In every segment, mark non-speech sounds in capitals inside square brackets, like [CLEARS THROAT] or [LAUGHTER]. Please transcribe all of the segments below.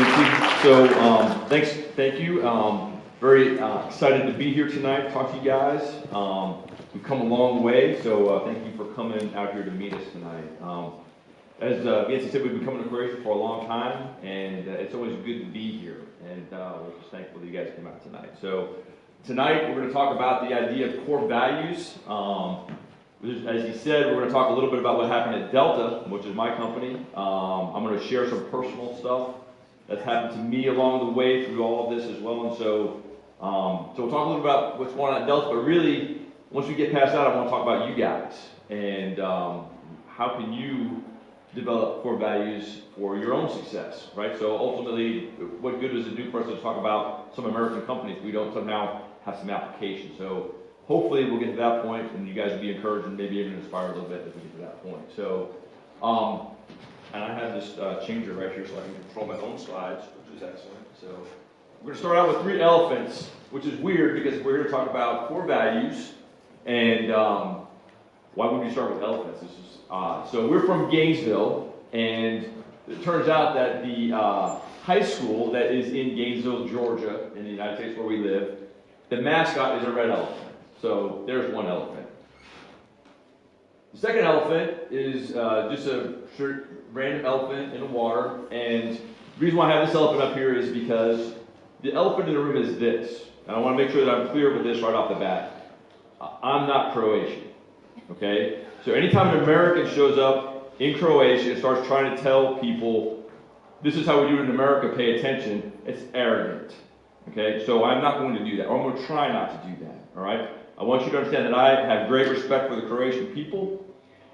Nancy. So, um, thanks, thank you. Um, very uh, excited to be here tonight, talk to you guys. Um, we've come a long way, so uh, thank you for coming out here to meet us tonight. Um, as uh, Nancy said, we've been coming to Croatia for a long time, and uh, it's always good to be here. And uh, we're just thankful that you guys came out tonight. So, tonight we're going to talk about the idea of core values. Um, as he said, we're going to talk a little bit about what happened at Delta, which is my company. Um, I'm going to share some personal stuff that's happened to me along the way through all of this as well. And so, um, so we'll talk a little bit about what's going on at Delta, but really, once we get past that, I want to talk about you guys and um, how can you develop core values for your own success, right? So ultimately, what good does it do for us to talk about some American companies if we don't somehow have some application? So hopefully we'll get to that point and you guys will be encouraged and maybe even inspired a little bit as we get to that point. So, um, and I have this uh, changer right here so I can control my own slides, which is excellent. So we're going to start out with three elephants, which is weird because we're going to talk about core values and um, why would we start with elephants? This is odd. So we're from Gainesville and it turns out that the uh, high school that is in Gainesville, Georgia, in the United States where we live, the mascot is a red elephant. So there's one elephant. The second elephant is uh, just a random elephant in the water. And the reason why I have this elephant up here is because the elephant in the room is this. And I want to make sure that I'm clear with this right off the bat. I'm not Croatian. Okay? So anytime an American shows up in Croatia and starts trying to tell people, this is how we do it in America, pay attention, it's arrogant. Okay? So I'm not going to do that. Or I'm going to try not to do that. All right? I want you to understand that I have great respect for the Croatian people,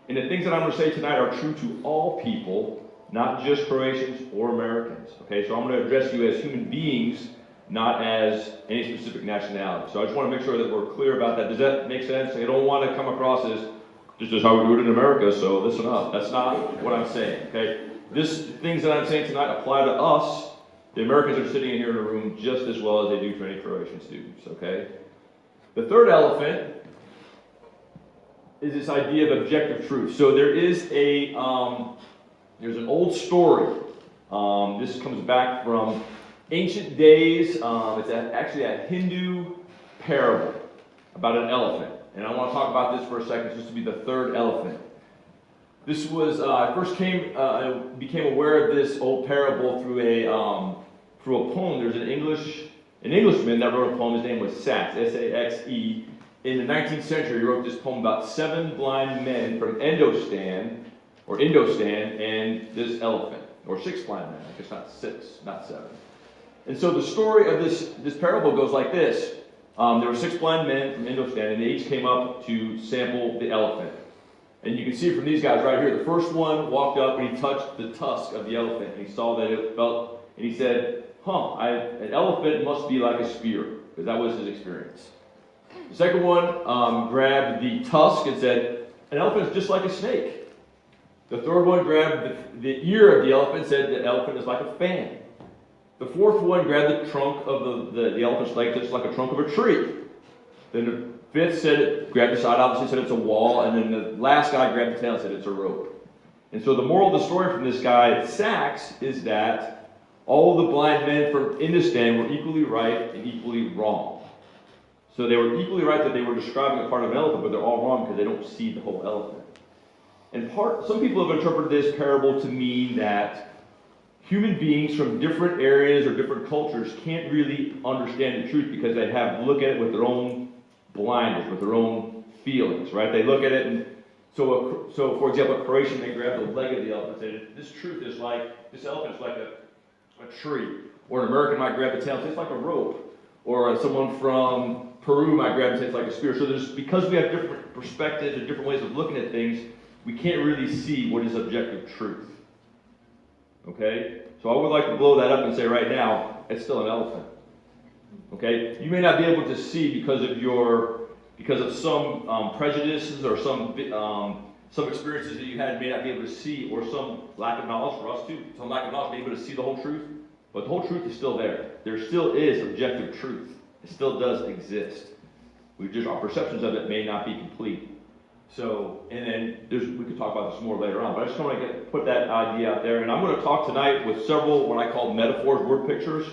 and the things that I'm going to say tonight are true to all people, not just Croatians or Americans. Okay, so I'm going to address you as human beings, not as any specific nationality. So I just want to make sure that we're clear about that. Does that make sense? I don't want to come across as this is how we do it in America, so listen up. That's not what I'm saying. Okay, this things that I'm saying tonight apply to us. The Americans are sitting in here in a room just as well as they do for any Croatian students. Okay. The third elephant is this idea of objective truth. So there is a um, there's an old story. Um, this comes back from ancient days. Um, it's a, actually a Hindu parable about an elephant, and I want to talk about this for a second. Just to be the third elephant. This was uh, I first came uh, I became aware of this old parable through a um, through a poem. There's an English an Englishman that wrote a poem, his name was Saxe, S-A-X-E. In the 19th century, he wrote this poem about seven blind men from Endostan, or Indostan, and this elephant, or six blind men, I guess not six, not seven. And so the story of this, this parable goes like this. Um, there were six blind men from Indostan, and they each came up to sample the elephant. And you can see from these guys right here, the first one walked up and he touched the tusk of the elephant, and he saw that it felt, and he said, huh, I, an elephant must be like a spear, because that was his experience. The second one um, grabbed the tusk and said, an elephant is just like a snake. The third one grabbed the, the ear of the elephant and said, the elephant is like a fan. The fourth one grabbed the trunk of the, the, the elephant's leg, just like a trunk of a tree. Then the fifth said, it, grabbed the side, obviously said it's a wall, and then the last guy grabbed the tail and said it's a rope. And so the moral of the story from this guy, Saxe, is that all the blind men from Indostan were equally right and equally wrong. So they were equally right that they were describing a part of an elephant, but they're all wrong because they don't see the whole elephant. And part, some people have interpreted this parable to mean that human beings from different areas or different cultures can't really understand the truth because they have look at it with their own blinders, with their own feelings, right? They look at it and so, a, so for example, a Croatian may grab the leg of the elephant and say, this truth is like, this elephant is like a a tree. Or an American might grab the tail it's like a rope. Or someone from Peru might it's like a spear. So there's because we have different perspectives and different ways of looking at things, we can't really see what is objective truth. Okay? So I would like to blow that up and say right now, it's still an elephant. Okay? You may not be able to see because of your because of some um, prejudices or some um, some experiences that you had may not be able to see, or some lack of knowledge for us too, some lack of knowledge, to be able to see the whole truth. But the whole truth is still there. There still is objective truth. Still does exist. We just our perceptions of it may not be complete. So, and then there's, we could talk about this more later on, but I just want to get, put that idea out there. And I'm going to talk tonight with several, what I call metaphors, word pictures,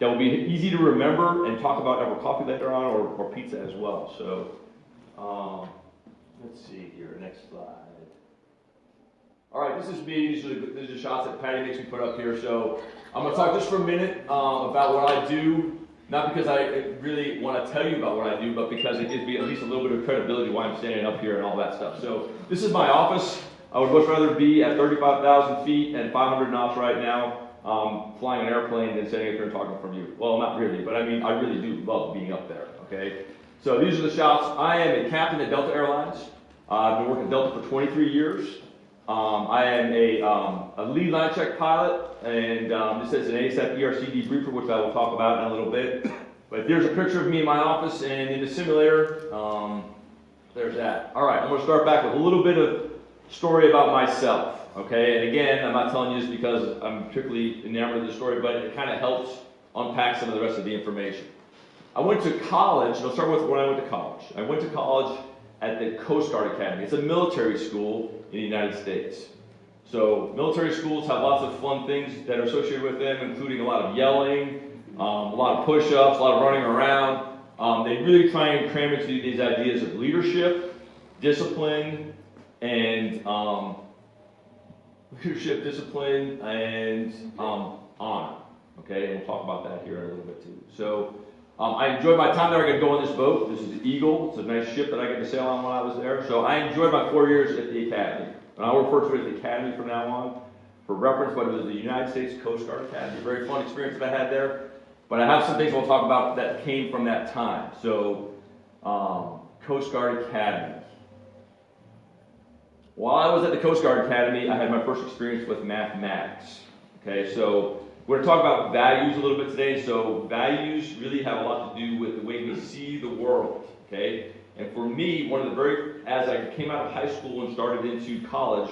that will be easy to remember and talk about over coffee later on or, or pizza as well. So, um, let's see here, next slide. All right, this is me. These are the, these are shots that Patty makes me put up here. So I'm going to talk just for a minute um, about what I do. Not because I really want to tell you about what I do, but because it gives me at least a little bit of credibility why I'm standing up here and all that stuff. So this is my office. I would much rather be at 35,000 feet and 500 knots right now, um, flying an airplane than sitting up here and talking from you. Well, not really, but I mean, I really do love being up there. Okay. So these are the shots. I am a captain at Delta Airlines. Uh, I've been working at Delta for 23 years. Um, I am a, um, a lead line check pilot, and um, this is an ASAP ERC debriefer, which I will talk about in a little bit. But there's a picture of me in my office and in the simulator. Um, there's that. All right, I'm going to start back with a little bit of story about myself. Okay, and again, I'm not telling you this because I'm particularly enamored of the story, but it kind of helps unpack some of the rest of the information. I went to college. and I'll start with when I went to college. I went to college at the Coast Guard Academy. It's a military school in the United States. So military schools have lots of fun things that are associated with them, including a lot of yelling, um, a lot of push-ups, a lot of running around. Um, they really try and cram into these ideas of leadership, discipline, and um, leadership, discipline, and um, honor. Okay, and we'll talk about that here in a little bit too. So um, I enjoyed my time there. I got to go on this boat. This is the Eagle. It's a nice ship that I get to sail on while I was there. So I enjoyed my four years at the Academy. And I'll refer to it as the Academy from now on for reference, but it was the United States Coast Guard Academy. Very fun experience that I had there. But I have some things we'll talk about that came from that time. So, um, Coast Guard Academy. While I was at the Coast Guard Academy, I had my first experience with mathematics. Okay, so we're going to talk about values a little bit today. So values really have a lot to do with the way we see the world. Okay, and for me, one of the very as I came out of high school and started into college,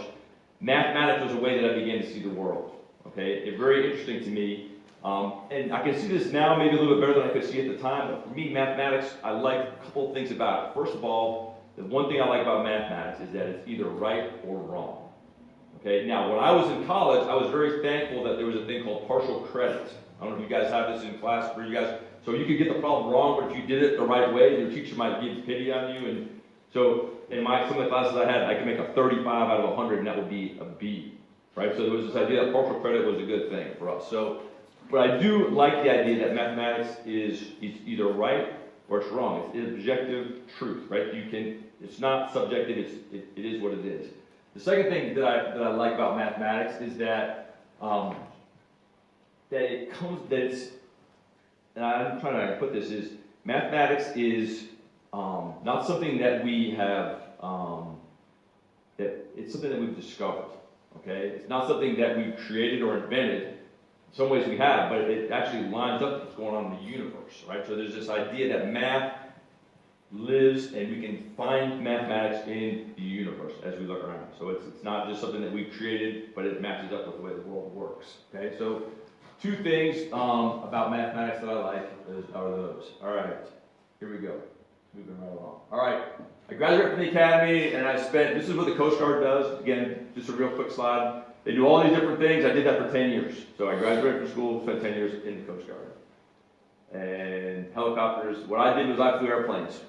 mathematics was a way that I began to see the world. Okay, it very interesting to me. Um, and I can see this now maybe a little bit better than I could see at the time. But for me, mathematics, I like a couple things about it. First of all, the one thing I like about mathematics is that it's either right or wrong. Okay, now when I was in college, I was very thankful that there was a thing called partial credit. I don't know if you guys have this in class for you guys. So you could get the problem wrong, but if you did it the right way, your teacher might give pity on you. And so in my some of the classes I had, I could make a 35 out of 100, and that would be a B. Right? So there was this idea that partial credit was a good thing for us. So, but I do like the idea that mathematics is, is either right or it's wrong. It's objective truth, right? You can. It's not subjective. It's it, it is what it is. The second thing that I, that I like about mathematics is that um, that it comes that it's and I'm trying to put this is mathematics is um, not something that we have um, that it's something that we've discovered. Okay, it's not something that we've created or invented. In some ways we have, but it actually lines up with what's going on in the universe, right? So there's this idea that math lives and we can find mathematics in the universe as we look around. So it's, it's not just something that we've created, but it matches up with the way the world works. Okay, so two things um, about mathematics that I like is, are those. All right, here we go. Moving right along. All right, I graduated from the academy and I spent, this is what the Coast Guard does. Again, just a real quick slide. They do all these different things. I did that for 10 years. So I graduated from school, spent 10 years in the Coast Guard. And helicopters, what I did was I flew airplanes.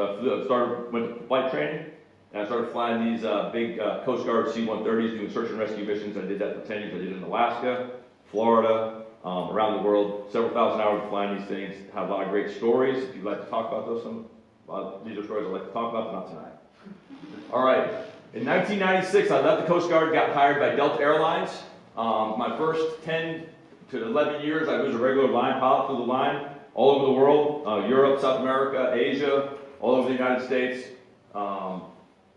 So I flew, started, went to flight training, and I started flying these uh, big uh, Coast Guard C-130s doing search and rescue missions. I did that for 10 years. I did it in Alaska, Florida, um, around the world, several thousand hours of flying these things. Have a lot of great stories. If you'd like to talk about those, some these are stories I'd like to talk about, but not tonight. All right. In 1996, I left the Coast Guard, got hired by Delta Airlines. Um, my first 10 to 11 years, I was a regular line pilot through the line all over the world, uh, Europe, South America, Asia, all over the United States. Um,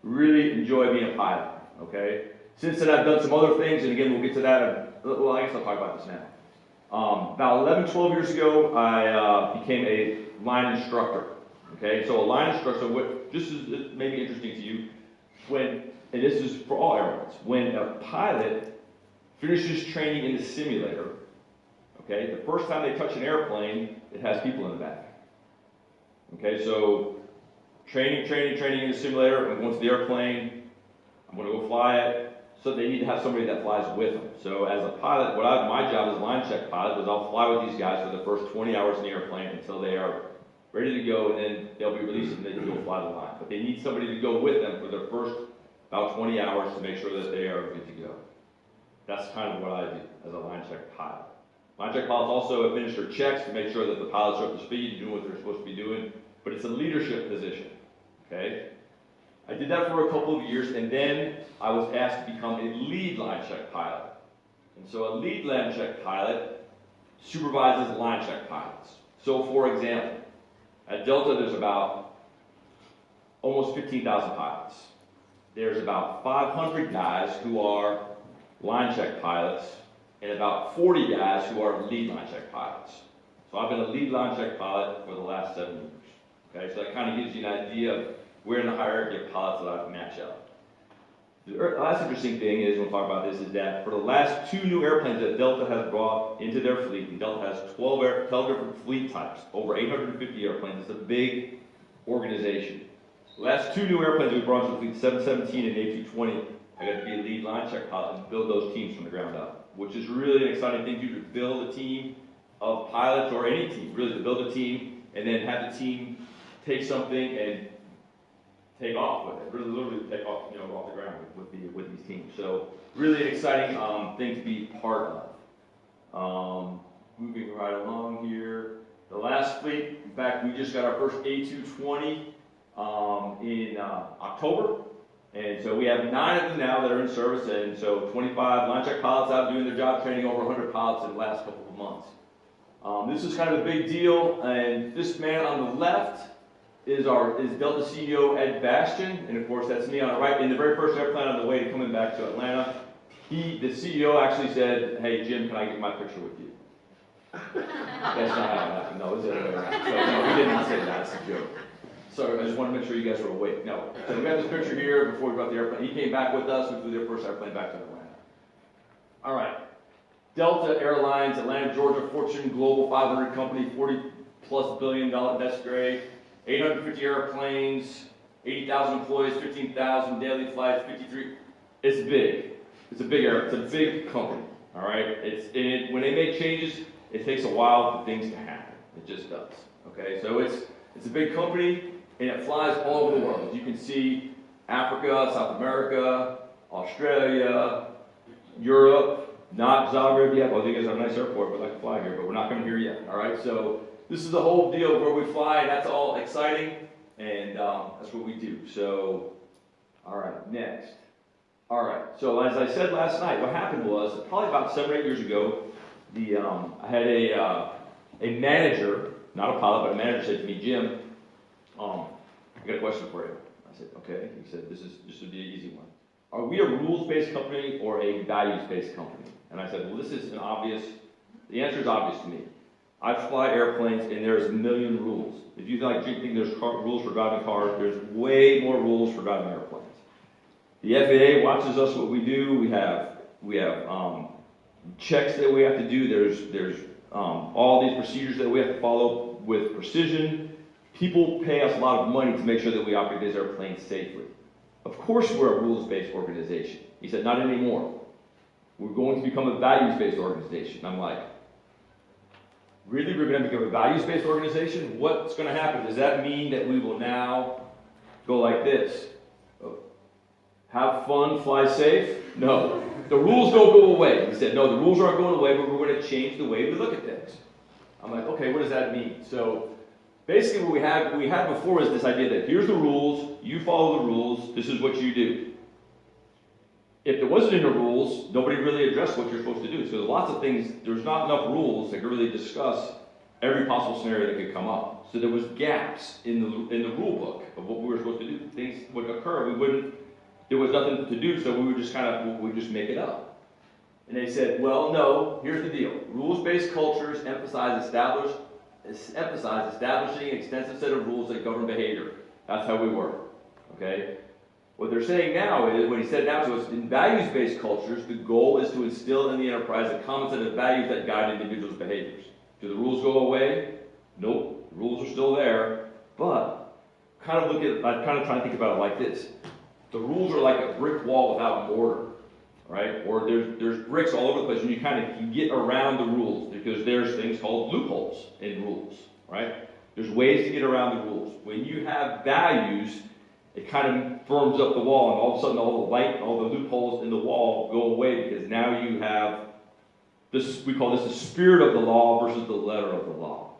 really enjoy being a pilot, okay? Since then, I've done some other things, and again, we'll get to that. Well, I guess I'll talk about this now. Um, about 11, 12 years ago, I uh, became a line instructor, okay? So a line instructor, what, this is maybe interesting to you, when, and this is for all airlines, when a pilot finishes training in the simulator, okay, the first time they touch an airplane, it has people in the back. Okay, so training, training, training in the simulator, I'm going to the airplane, I'm gonna go fly it, so they need to have somebody that flies with them. So as a pilot, what I, my job as line check pilot was I'll fly with these guys for the first twenty hours in the airplane until they are ready to go, and then they'll be released and can go fly the line. But they need somebody to go with them for their first about twenty hours to make sure that they are good to go. That's kind of what I do as a line check pilot. Line check pilots also administer checks to make sure that the pilots are up to speed, and doing what they're supposed to be doing, but it's a leadership position, okay? I did that for a couple of years, and then I was asked to become a lead line check pilot. And so a lead line check pilot supervises line check pilots. So for example, at Delta there's about almost 15,000 pilots. There's about 500 guys who are line check pilots and about 40 guys who are lead line check pilots. So I've been a lead line check pilot for the last seven years. Okay, so that kind of gives you an idea of where in the hierarchy of pilots that I match up. The last interesting thing is, we'll talk about this, is that for the last two new airplanes that Delta has brought into their fleet, and Delta has 12, air, 12 different fleet types, over 850 airplanes, it's a big organization. The last two new airplanes we brought into the fleet, 717 and A220, I got to be a lead line check pilot and build those teams from the ground up, which is really an exciting thing to do, to build a team of pilots or any team, really to build a team and then have the team take something and take off with it, really literally take off, you know, off the ground with, with the, with these teams. So really an exciting, um, thing to be part of. Um, moving right along here, the last fleet, in fact, we just got our first A220, um, in, uh, October. And so we have nine of them now that are in service, and so 25 line check pilots out doing their job training, over 100 pilots in the last couple of months. Um, this is kind of a big deal, and this man on the left is our is Delta CEO Ed Bastian, and of course that's me on the right. In the very first airplane on the way to coming back to Atlanta, he the CEO actually said, "Hey Jim, can I get my picture with you?" [LAUGHS] that's not how it happened. No, it was the other way around. So no, he didn't say that. It's a joke. So I just want to make sure you guys are awake. No, so we got this picture here before we brought the airplane. He came back with us. We flew their first airplane back to Atlanta. All right. Delta Airlines, Atlanta, Georgia, Fortune Global 500 company, 40 plus billion dollar. That's great. 850 airplanes, 80,000 employees, 15,000 daily flights, 53. It's big. It's a big air. It's a big company. All right. It's it, when they make changes, it takes a while for things to happen. It just does. Okay. So it's it's a big company and it flies all over the world. As you can see, Africa, South America, Australia, Europe, not Zagreb yet. Well, you guys have a nice airport, we'd like to fly here, but we're not coming here yet. All right. So this is the whole deal where we fly, that's all exciting, and um, that's what we do. So, all right, next. All right, so as I said last night, what happened was probably about seven or eight years ago, the um, I had a uh, a manager, not a pilot, but a manager said to me, Jim, um, I got a question for you. I said, okay. He said, this is this would be an easy one. Are we a rules-based company or a values-based company? And I said, well, this is an obvious. The answer is obvious to me. I fly airplanes and there's a million rules. If you like think there's car, rules for driving cars, there's way more rules for driving airplanes. The FAA watches us what we do. We have we have um, checks that we have to do. There's there's um, all these procedures that we have to follow with precision. People pay us a lot of money to make sure that we operate these airplanes safely. Of course, we're a rules-based organization. He said, not anymore. We're going to become a values-based organization. I'm like, really we're going to become a values-based organization? What's going to happen? Does that mean that we will now go like this? Have fun, fly safe? No. The rules don't go away. He said, no, the rules aren't going away, but we're going to change the way we look at things. I'm like, okay, what does that mean? So basically what we had, we had before is this idea that here's the rules, you follow the rules, this is what you do if there wasn't any rules, nobody really addressed what you're supposed to do. So there's lots of things, there's not enough rules that could really discuss every possible scenario that could come up. So there was gaps in the in the rule book of what we were supposed to do. Things would occur, we wouldn't, there was nothing to do, so we would just kind of, we just make it up. And they said, well, no, here's the deal. Rules-based cultures emphasize emphasize establishing an extensive set of rules that govern behavior. That's how we work. Okay? What they're saying now is, what he said now to us, in values-based cultures, the goal is to instill in the enterprise a common set of values that guide individuals' behaviors. Do the rules go away? Nope, the rules are still there, but kind of look at, I'm kind of try to think about it like this. The rules are like a brick wall without mortar, right? Or there's, there's bricks all over the place and you kind of can get around the rules because there's things called loopholes in rules, right? There's ways to get around the rules. When you have values, it kind of firms up the wall and all of a sudden all the light, all the loopholes in the wall go away because now you have this, we call this the spirit of the law versus the letter of the law.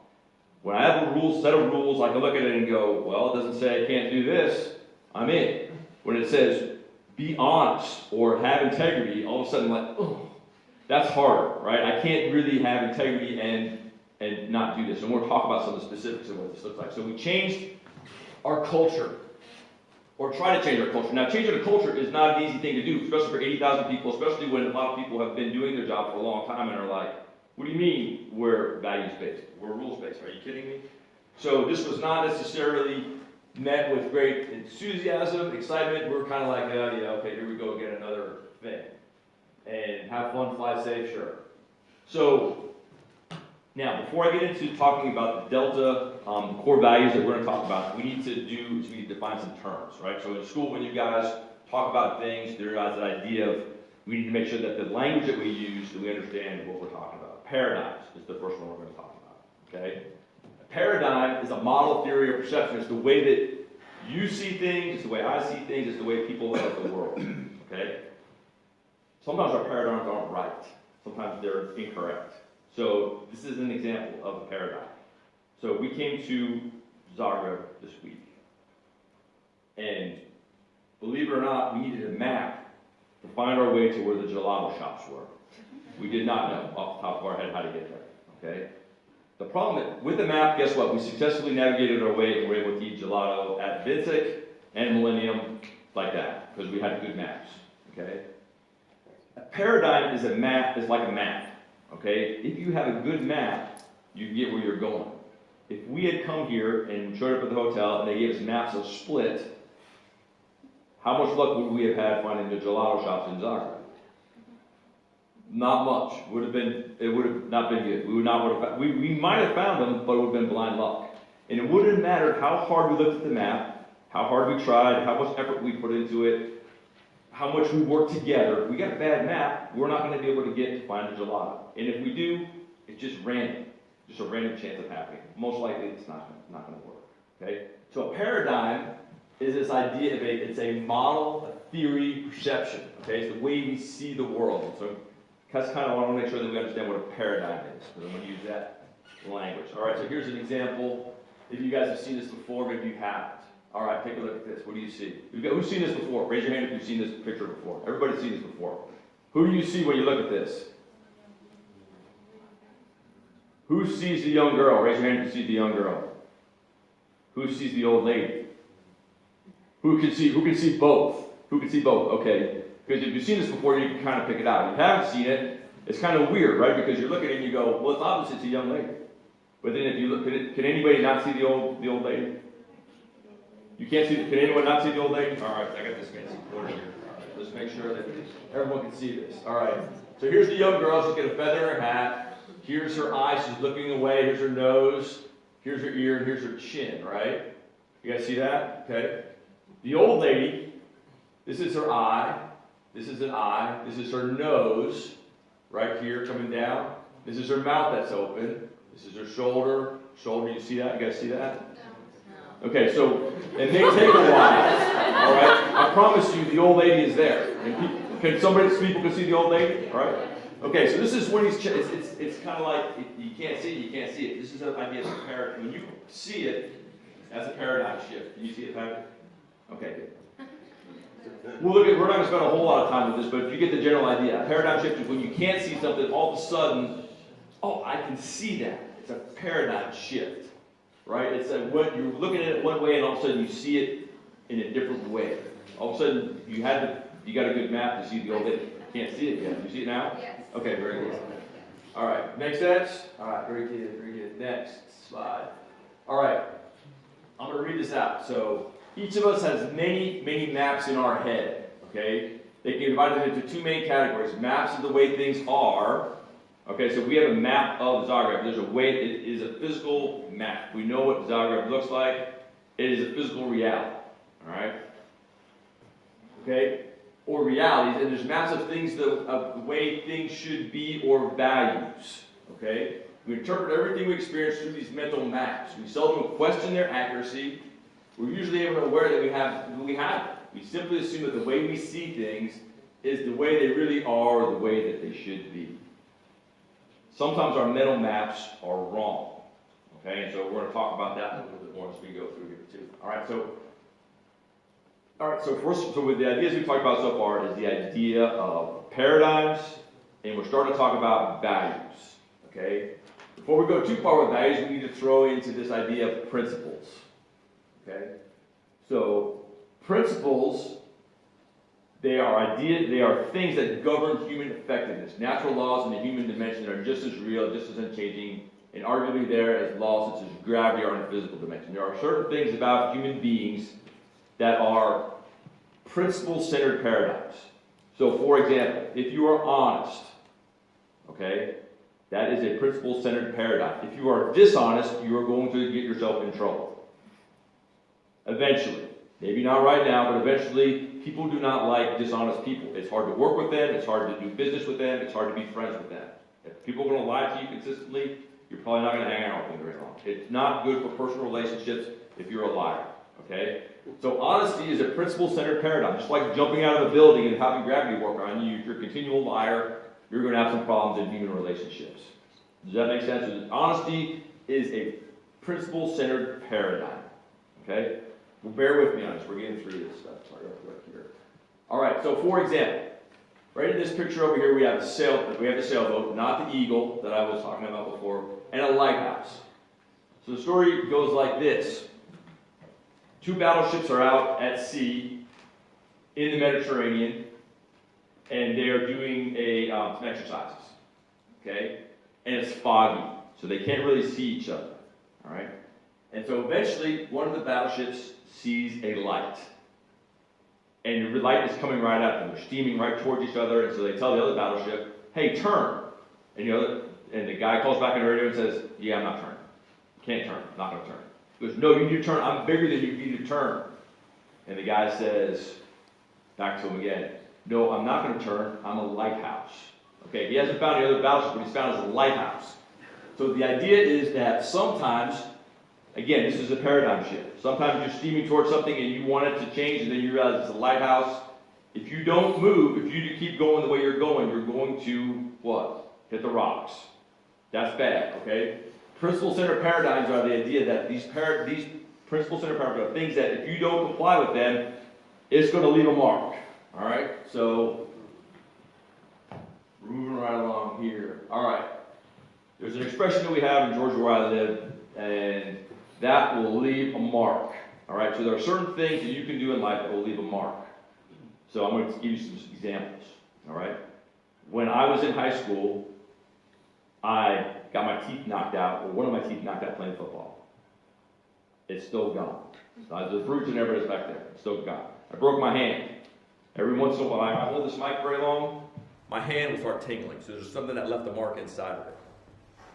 When I have a rule, set of rules, I can look at it and go, well, it doesn't say I can't do this, I'm in. When it says be honest or have integrity, all of a sudden I'm like, oh, that's harder, right? I can't really have integrity and and not do this. And we'll talk about some of the specifics of what this looks like. So we changed our culture, or try to change our culture. Now, changing a culture is not an easy thing to do, especially for 80,000 people, especially when a lot of people have been doing their job for a long time and are like, what do you mean we're values-based? We're rules-based. Are you kidding me? So this was not necessarily met with great enthusiasm, excitement. We're kind of like, oh, yeah, okay, here we go again, another thing. And have fun, fly safe, sure. So now, before I get into talking about the Delta um, core values that we're going to talk about, we need to do is we need to define some terms, right? So in school, when you guys talk about things, there is that idea of we need to make sure that the language that we use, that we understand what we're talking about. Paradigms is the first one we're going to talk about, okay? A paradigm is a model theory of perception. It's the way that you see things, it's the way I see things, it's the way people look at the world, okay? Sometimes our paradigms aren't right. Sometimes they're incorrect. So this is an example of a paradigm. So we came to Zagreb this week. And believe it or not, we needed a map to find our way to where the gelato shops were. We did not know off the top of our head how to get there. Okay? The problem with the map, guess what? We successfully navigated our way and were able to eat gelato at Vincek and Millennium like that, because we had good maps. Okay? A paradigm is a map, is like a map. Okay? If you have a good map, you can get where you're going. If we had come here and showed up at the hotel and they gave us maps of Split, how much luck would we have had finding the gelato shops in Zagreb? Not much. Would have been it would have not been good. We would not would have we, we might have found them, but it would have been blind luck. And it wouldn't have mattered how hard we looked at the map, how hard we tried, how much effort we put into it, how much we worked together. If we got a bad map, we're not going to be able to get to find a gelato. And if we do, it's just random, just a random chance of happening. Most likely, it's not not going to work. Okay. So a paradigm is this idea of a it's a model, a theory, perception. Okay, it's the way we see the world. So that's kind of I want to make sure that we understand what a paradigm is. Because I'm going to use that language. All right. So here's an example. If you guys have seen this before, maybe you haven't. All right, take a look at this. What do you see? Who's seen this before? Raise your hand if you've seen this picture before. Everybody's seen this before. Who do you see when you look at this? Who sees the young girl? Raise your hand if you see the young girl. Who sees the old lady? Who can see? Who can see both? Who can see both? Okay, because if you've seen this before, you can kind of pick it out. If you haven't seen it, it's kind of weird, right? Because you look at it and you go, "Well, it's obvious it's a young lady." But then if you look, can, it, can anybody not see the old the old lady? You can't see, the can anyone not see the old lady? All right, I got this fancy pointer here. Let's make sure that everyone can see this. All right, so here's the young girl. She's got a feather in her hat. Here's her eye. She's looking away. Here's her nose. Here's her ear. And here's her chin, right? You guys see that? Okay. The old lady, this is her eye. This is an eye. This is her nose, right here coming down. This is her mouth that's open. This is her shoulder. Shoulder, you see that? You guys see that? Okay, so it may take a while. All right, I promise you, the old lady is there. Can somebody, people can see the old lady? All right. Okay, so this is what he's. It's it's, it's kind of like you can't see it, you can't see it. This is an idea of a paradigm. When you see it, that's a paradigm shift. Can you see it, Patrick? Okay, good. We'll look we're not going to spend a whole lot of time with this, but if you get the general idea, a paradigm shift is when you can't see something, all of a sudden, oh, I can see that. It's a paradigm shift right? It's like what you're looking at it one way, and all of a sudden you see it in a different way. All of a sudden you had to, you got a good map to see the old lady. Can't see it yet. You see it now? Yes. Okay, very good. All right, makes sense? All right, very good, very good. Next slide. All right, I'm going to read this out. So each of us has many, many maps in our head. Okay, they can divide them into two main categories: maps of the way things are, Okay, so we have a map of Zagreb. There's a way, it is a physical map. We know what Zagreb looks like. It is a physical reality, all right? Okay? Or realities, and there's maps of things, the, of the way things should be or values, okay? We interpret everything we experience through these mental maps. We seldom question their accuracy. We're usually even aware that we have, we have them. We simply assume that the way we see things is the way they really are or the way that they should be. Sometimes our mental maps are wrong. Okay, and so we're going to talk about that a little bit more as we go through here too. All right, so all right, so first, so with the ideas we've talked about so far is the idea of paradigms, and we're starting to talk about values. Okay, before we go too far with values, we need to throw into this idea of principles. Okay, so principles they are ideas, they are things that govern human effectiveness. Natural laws in the human dimension are just as real, just as unchanging, and arguably there as laws such as gravity are in the physical dimension. There are certain things about human beings that are principle-centered paradigms. So, for example, if you are honest, okay, that is a principle-centered paradigm. If you are dishonest, you are going to get yourself in trouble. Eventually. Maybe not right now, but eventually, people do not like dishonest people. It's hard to work with them, it's hard to do business with them, it's hard to be friends with them. If people are going to lie to you consistently, you're probably not going to hang out with them very long. It's not good for personal relationships if you're a liar. Okay? So honesty is a principle-centered paradigm. Just like jumping out of a building and having gravity work on you, if you're a continual liar, you're going to have some problems in human relationships. Does that make sense? Honesty is a principle-centered paradigm. Okay? Well, bear with me on this. We're getting through this stuff. Real quick here. All right. So, for example, right in this picture over here, we have a sail. We have the sailboat, not the eagle that I was talking about before, and a lighthouse. So the story goes like this: Two battleships are out at sea in the Mediterranean, and they are doing a um, some exercises. Okay, and it's foggy, so they can't really see each other. All right. And so eventually, one of the battleships sees a light. And the light is coming right at them. They're steaming right towards each other. And so they tell the other battleship, hey, turn. And, the other, and the guy calls back on the radio and says, yeah, I'm not turning. Can't turn. Not going to turn. He goes, no, you need to turn. I'm bigger than you. You need to turn. And the guy says, back to him again, no, I'm not going to turn. I'm a lighthouse. Okay, he hasn't found the other battleship, but he's found his lighthouse. So the idea is that sometimes Again, this is a paradigm shift. Sometimes you're steaming towards something and you want it to change, and then you realize it's a lighthouse. If you don't move, if you keep going the way you're going, you're going to what? Hit the rocks. That's bad, okay? Principle center paradigms are the idea that these, these principle center paradigms are things that if you don't comply with them, it's going to leave a mark. All right? So, we're moving right along here. All right. There's an expression that we have in Georgia where I live, and that will leave a mark. All right, so there are certain things that you can do in life that will leave a mark. So I'm going to give you some examples. All right, when I was in high school, I got my teeth knocked out, or one of my teeth knocked out playing football. It's still gone. Uh, the fruits and everybody's back there. It's still gone. I broke my hand. Every once in a while, I hold this mic very long, my hand will start tingling. So there's something that left a mark inside of it.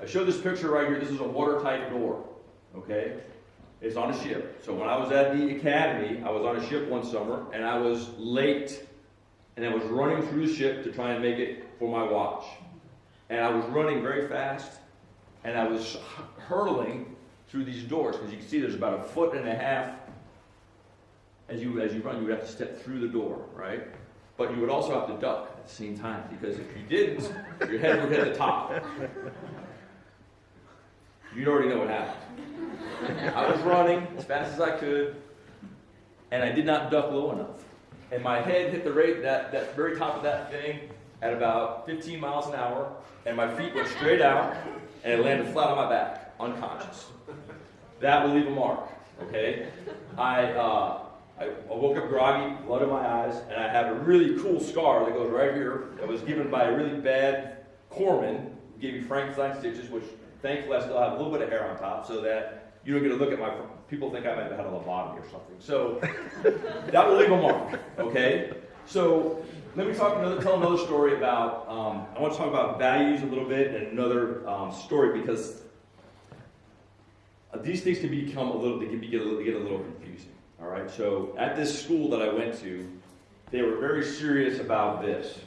I show this picture right here. This is a watertight door. Okay? It's on a ship. So when I was at the academy, I was on a ship one summer and I was late and I was running through the ship to try and make it for my watch. And I was running very fast and I was hurtling through these doors because you can see there's about a foot and a half as you as you run you would have to step through the door right but you would also have to duck at the same time because if you didn't your head would hit the top you already know what happened. I was running as fast as I could, and I did not duck low enough. And my head hit the rate that, that very top of that thing at about 15 miles an hour, and my feet went straight out, and it landed flat on my back, unconscious. That will leave a mark, okay? I, uh, I woke up groggy, blood in my eyes, and I have a really cool scar that goes right here that was given by a really bad corpsman, gave me Frankenstein stitches, which Thankfully, I still have a little bit of hair on top so that you don't get to look at my, people think I might have had a lobotomy or something. So [LAUGHS] that will leave a mark, okay? So let me talk another, tell another story about, um, I want to talk about values a little bit and another um, story because these things can become a little, they can be, get a little, get a little confusing. All right, so at this school that I went to, they were very serious about this.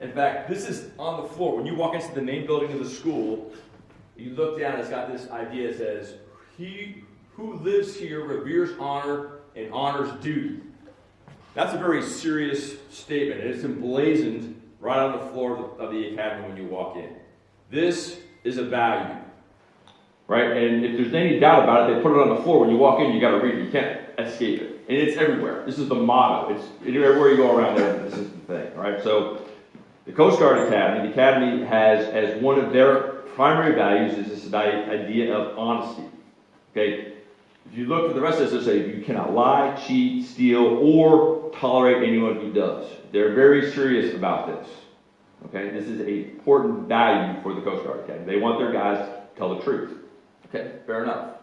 In fact, this is on the floor. When you walk into the main building of the school, you look down, it's got this idea, it says, He who lives here reveres honor and honors duty. That's a very serious statement, and it's emblazoned right on the floor of the, of the academy when you walk in. This is a value. Right? And if there's any doubt about it, they put it on the floor. When you walk in, you got to read it. You can't escape it. And it's everywhere. This is the motto. It's everywhere you go around there. This is the thing. Right? So, the Coast Guard Academy, the Academy has as one of their primary values is this idea of honesty. Okay? If you look at the rest of this, they say you cannot lie, cheat, steal, or tolerate anyone who does. They're very serious about this. Okay? This is an important value for the Coast Guard Academy. They want their guys to tell the truth. Okay, fair enough.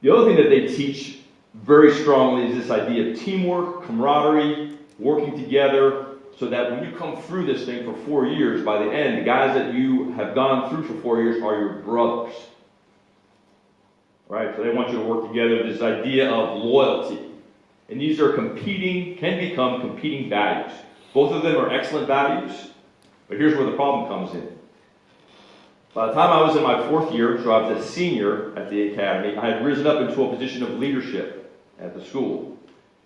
The other thing that they teach very strongly is this idea of teamwork, camaraderie, working together, so that when you come through this thing for four years, by the end, the guys that you have gone through for four years are your brothers. Right? So they want you to work together, this idea of loyalty. And these are competing, can become competing values. Both of them are excellent values, but here's where the problem comes in. By the time I was in my fourth year, so I was a senior at the academy, I had risen up into a position of leadership at the school.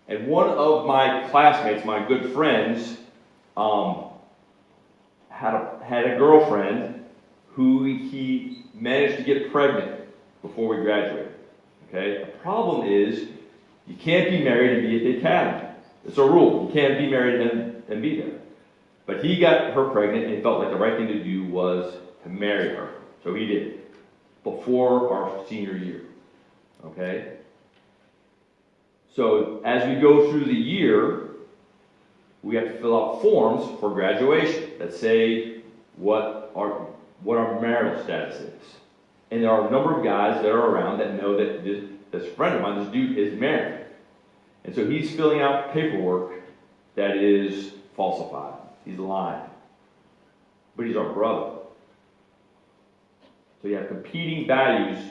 And one of my classmates, my good friends, um, had, a, had a girlfriend who he managed to get pregnant before we graduate. Okay? The problem is you can't be married and be at the academy. It's a rule. You can't be married and, and be there. But he got her pregnant and felt like the right thing to do was to marry her. So he did. Before our senior year. Okay? So as we go through the year, we have to fill out forms for graduation that say what our what our marital status is. And there are a number of guys that are around that know that this, this friend of mine, this dude, is married. And so he's filling out paperwork that is falsified. He's lying. But he's our brother. So you have competing values,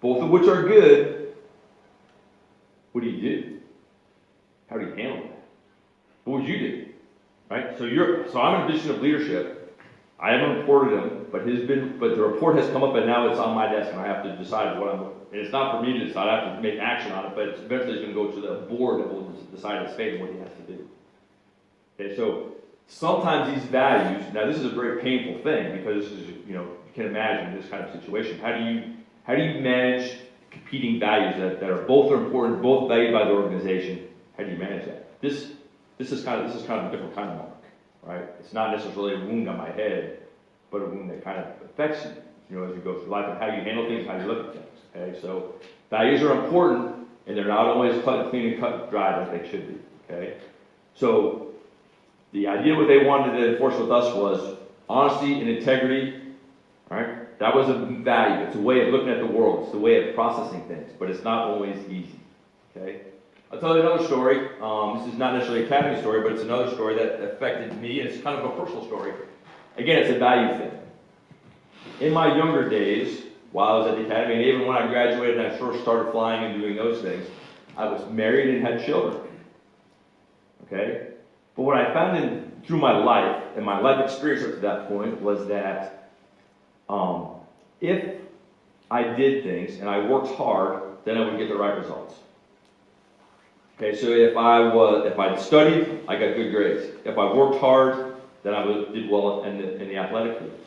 both of which are good. What do you do? How do you handle that? What would you do? Right? So you're so I'm in a position of leadership. I haven't reported him, but his been but the report has come up and now it's on my desk and I have to decide what I'm and it's not for me to decide, I have to make action on it, but it's eventually it's gonna go to the board that will decide his fate and what he has to do. Okay, so sometimes these values, now this is a very painful thing because this is, you know, you can imagine this kind of situation. How do you how do you manage competing values that, that are both are important, both valued by the organization? How do you manage that? This this is kind of this is kind of a different kind of mark, right? It's not necessarily a wound on my head, but wound that kind of affects you, you know, as you go through life and how you handle things, how you look at things. Okay, so values are important, and they're not always cut, clean and cut dry like they should be. Okay, so the idea what they wanted to enforce with us was honesty and integrity Right? That was a value. It's a way of looking at the world. It's a way of processing things, but it's not always easy. Okay? I'll tell you another story. Um, this is not necessarily a academy story, but it's another story that affected me. It's kind of a personal story. Again, it's a value thing. In my younger days, while I was at the academy, and even when I graduated and I first started flying and doing those things, I was married and had children. Okay? But what I found in, through my life and my life experience up to that point was that um, if I did things and I worked hard, then I would get the right results. Okay, so if I was, if I studied, I got good grades. If I worked hard, then I did well in the, in the athletic field.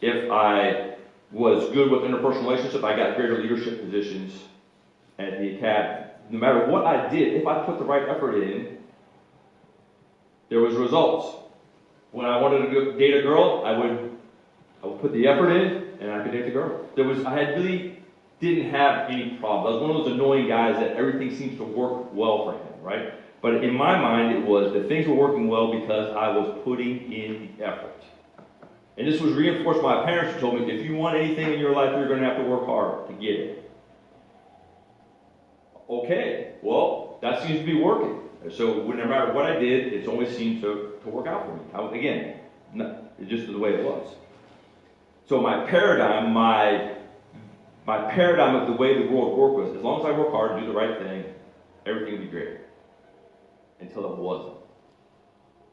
If I was good with interpersonal relationships, I got greater leadership positions at the academy. No matter what I did, if I put the right effort in, there was results. When I wanted to date a girl, I would I would put the effort in, and I could date the girl. There was, I had really didn't have any problems. I was one of those annoying guys that everything seems to work well for him, right? But in my mind, it was that things were working well because I was putting in the effort. And this was reinforced by my parents who told me, if you want anything in your life, you're going to have to work hard to get it. Okay, well, that seems to be working. So no matter what I did, it's always seemed to, to work out for me. I, again, not, it's just the way it was. So my paradigm, my, my paradigm of the way the world worked was, as long as I work hard and do the right thing, everything will be great. Until it wasn't.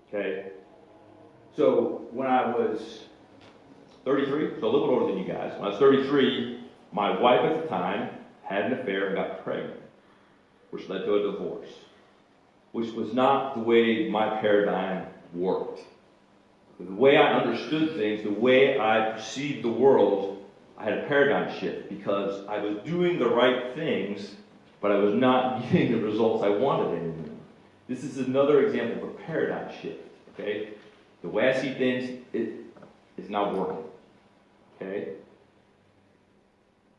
Okay? So when I was 33, so a little older than you guys, when I was 33, my wife at the time had an affair and got pregnant, which led to a divorce, which was not the way my paradigm worked. The way I understood things, the way I perceived the world, I had a paradigm shift because I was doing the right things, but I was not [LAUGHS] getting the results I wanted anymore. This is another example of a paradigm shift. Okay, the way I see things, it is not working. Okay,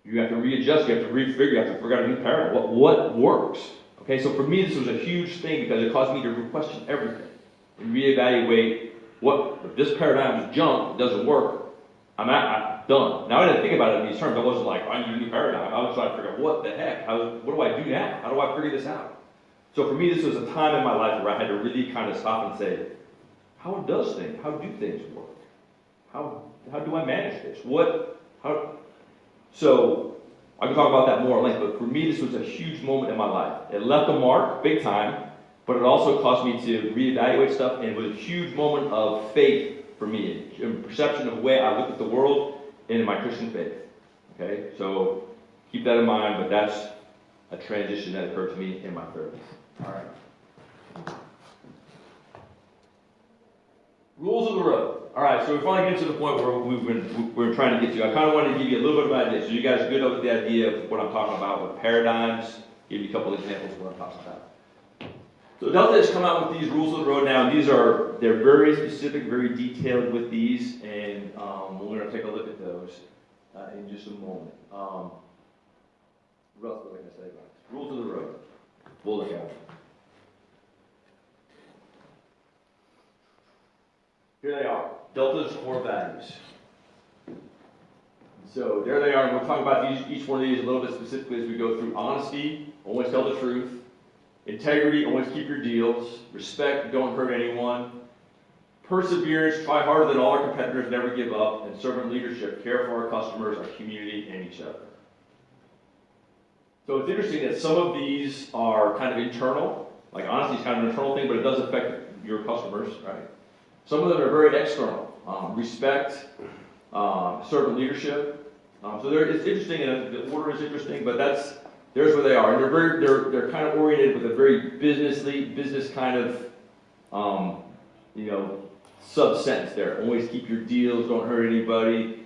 you have to readjust, you have to refigure, you have to figure out a new paradigm. What what works? Okay, so for me, this was a huge thing because it caused me to question everything and reevaluate what if this paradigm is junk, it doesn't work. I'm at, I'm done. Now I didn't think about it in these terms. I wasn't like I need a new paradigm. I was trying to figure out what the heck. How, what do I do now? How do I figure this out? So for me, this was a time in my life where I had to really kind of stop and say, how does things, how do things work? How, how do I manage this? What, how, so I can talk about that more at length, but for me, this was a huge moment in my life. It left a mark, big time, but it also caused me to reevaluate stuff, and it was a huge moment of faith for me, a perception of the way I look at the world and in my Christian faith. Okay, so keep that in mind, but that's a transition that occurred to me in my 30s. All right. Rules of the road. All right, so we're finally get to the point where we've been, we're trying to get to. I kind of wanted to give you a little bit of an idea, so you guys are good with the idea of what I'm talking about with paradigms. Give you a couple of examples of what I'm talking about. So Delta has come out with these rules of the road now, these are, they're very specific, very detailed with these, and um, we're going to take a look at those uh, in just a moment. Um, what else I going to say about this? Rules of the road. At them. Here they are, Delta's core values. So there they are, and we'll talk about these, each one of these a little bit specifically as we go through. Honesty, always tell the truth. Integrity, always keep your deals. Respect, don't hurt anyone. Perseverance, try harder than all our competitors, never give up. And servant leadership, care for our customers, our community, and each other. So it's interesting that some of these are kind of internal. Like honesty is kind of an internal thing, but it does affect your customers, right? Some of them are very external. Um, respect, um, servant leadership. Um, so it's interesting, and the order is interesting, but that's there's where they are, and they're very they're they're kind of oriented with a very businessly business kind of um, you know sub sentence there. Always keep your deals, don't hurt anybody.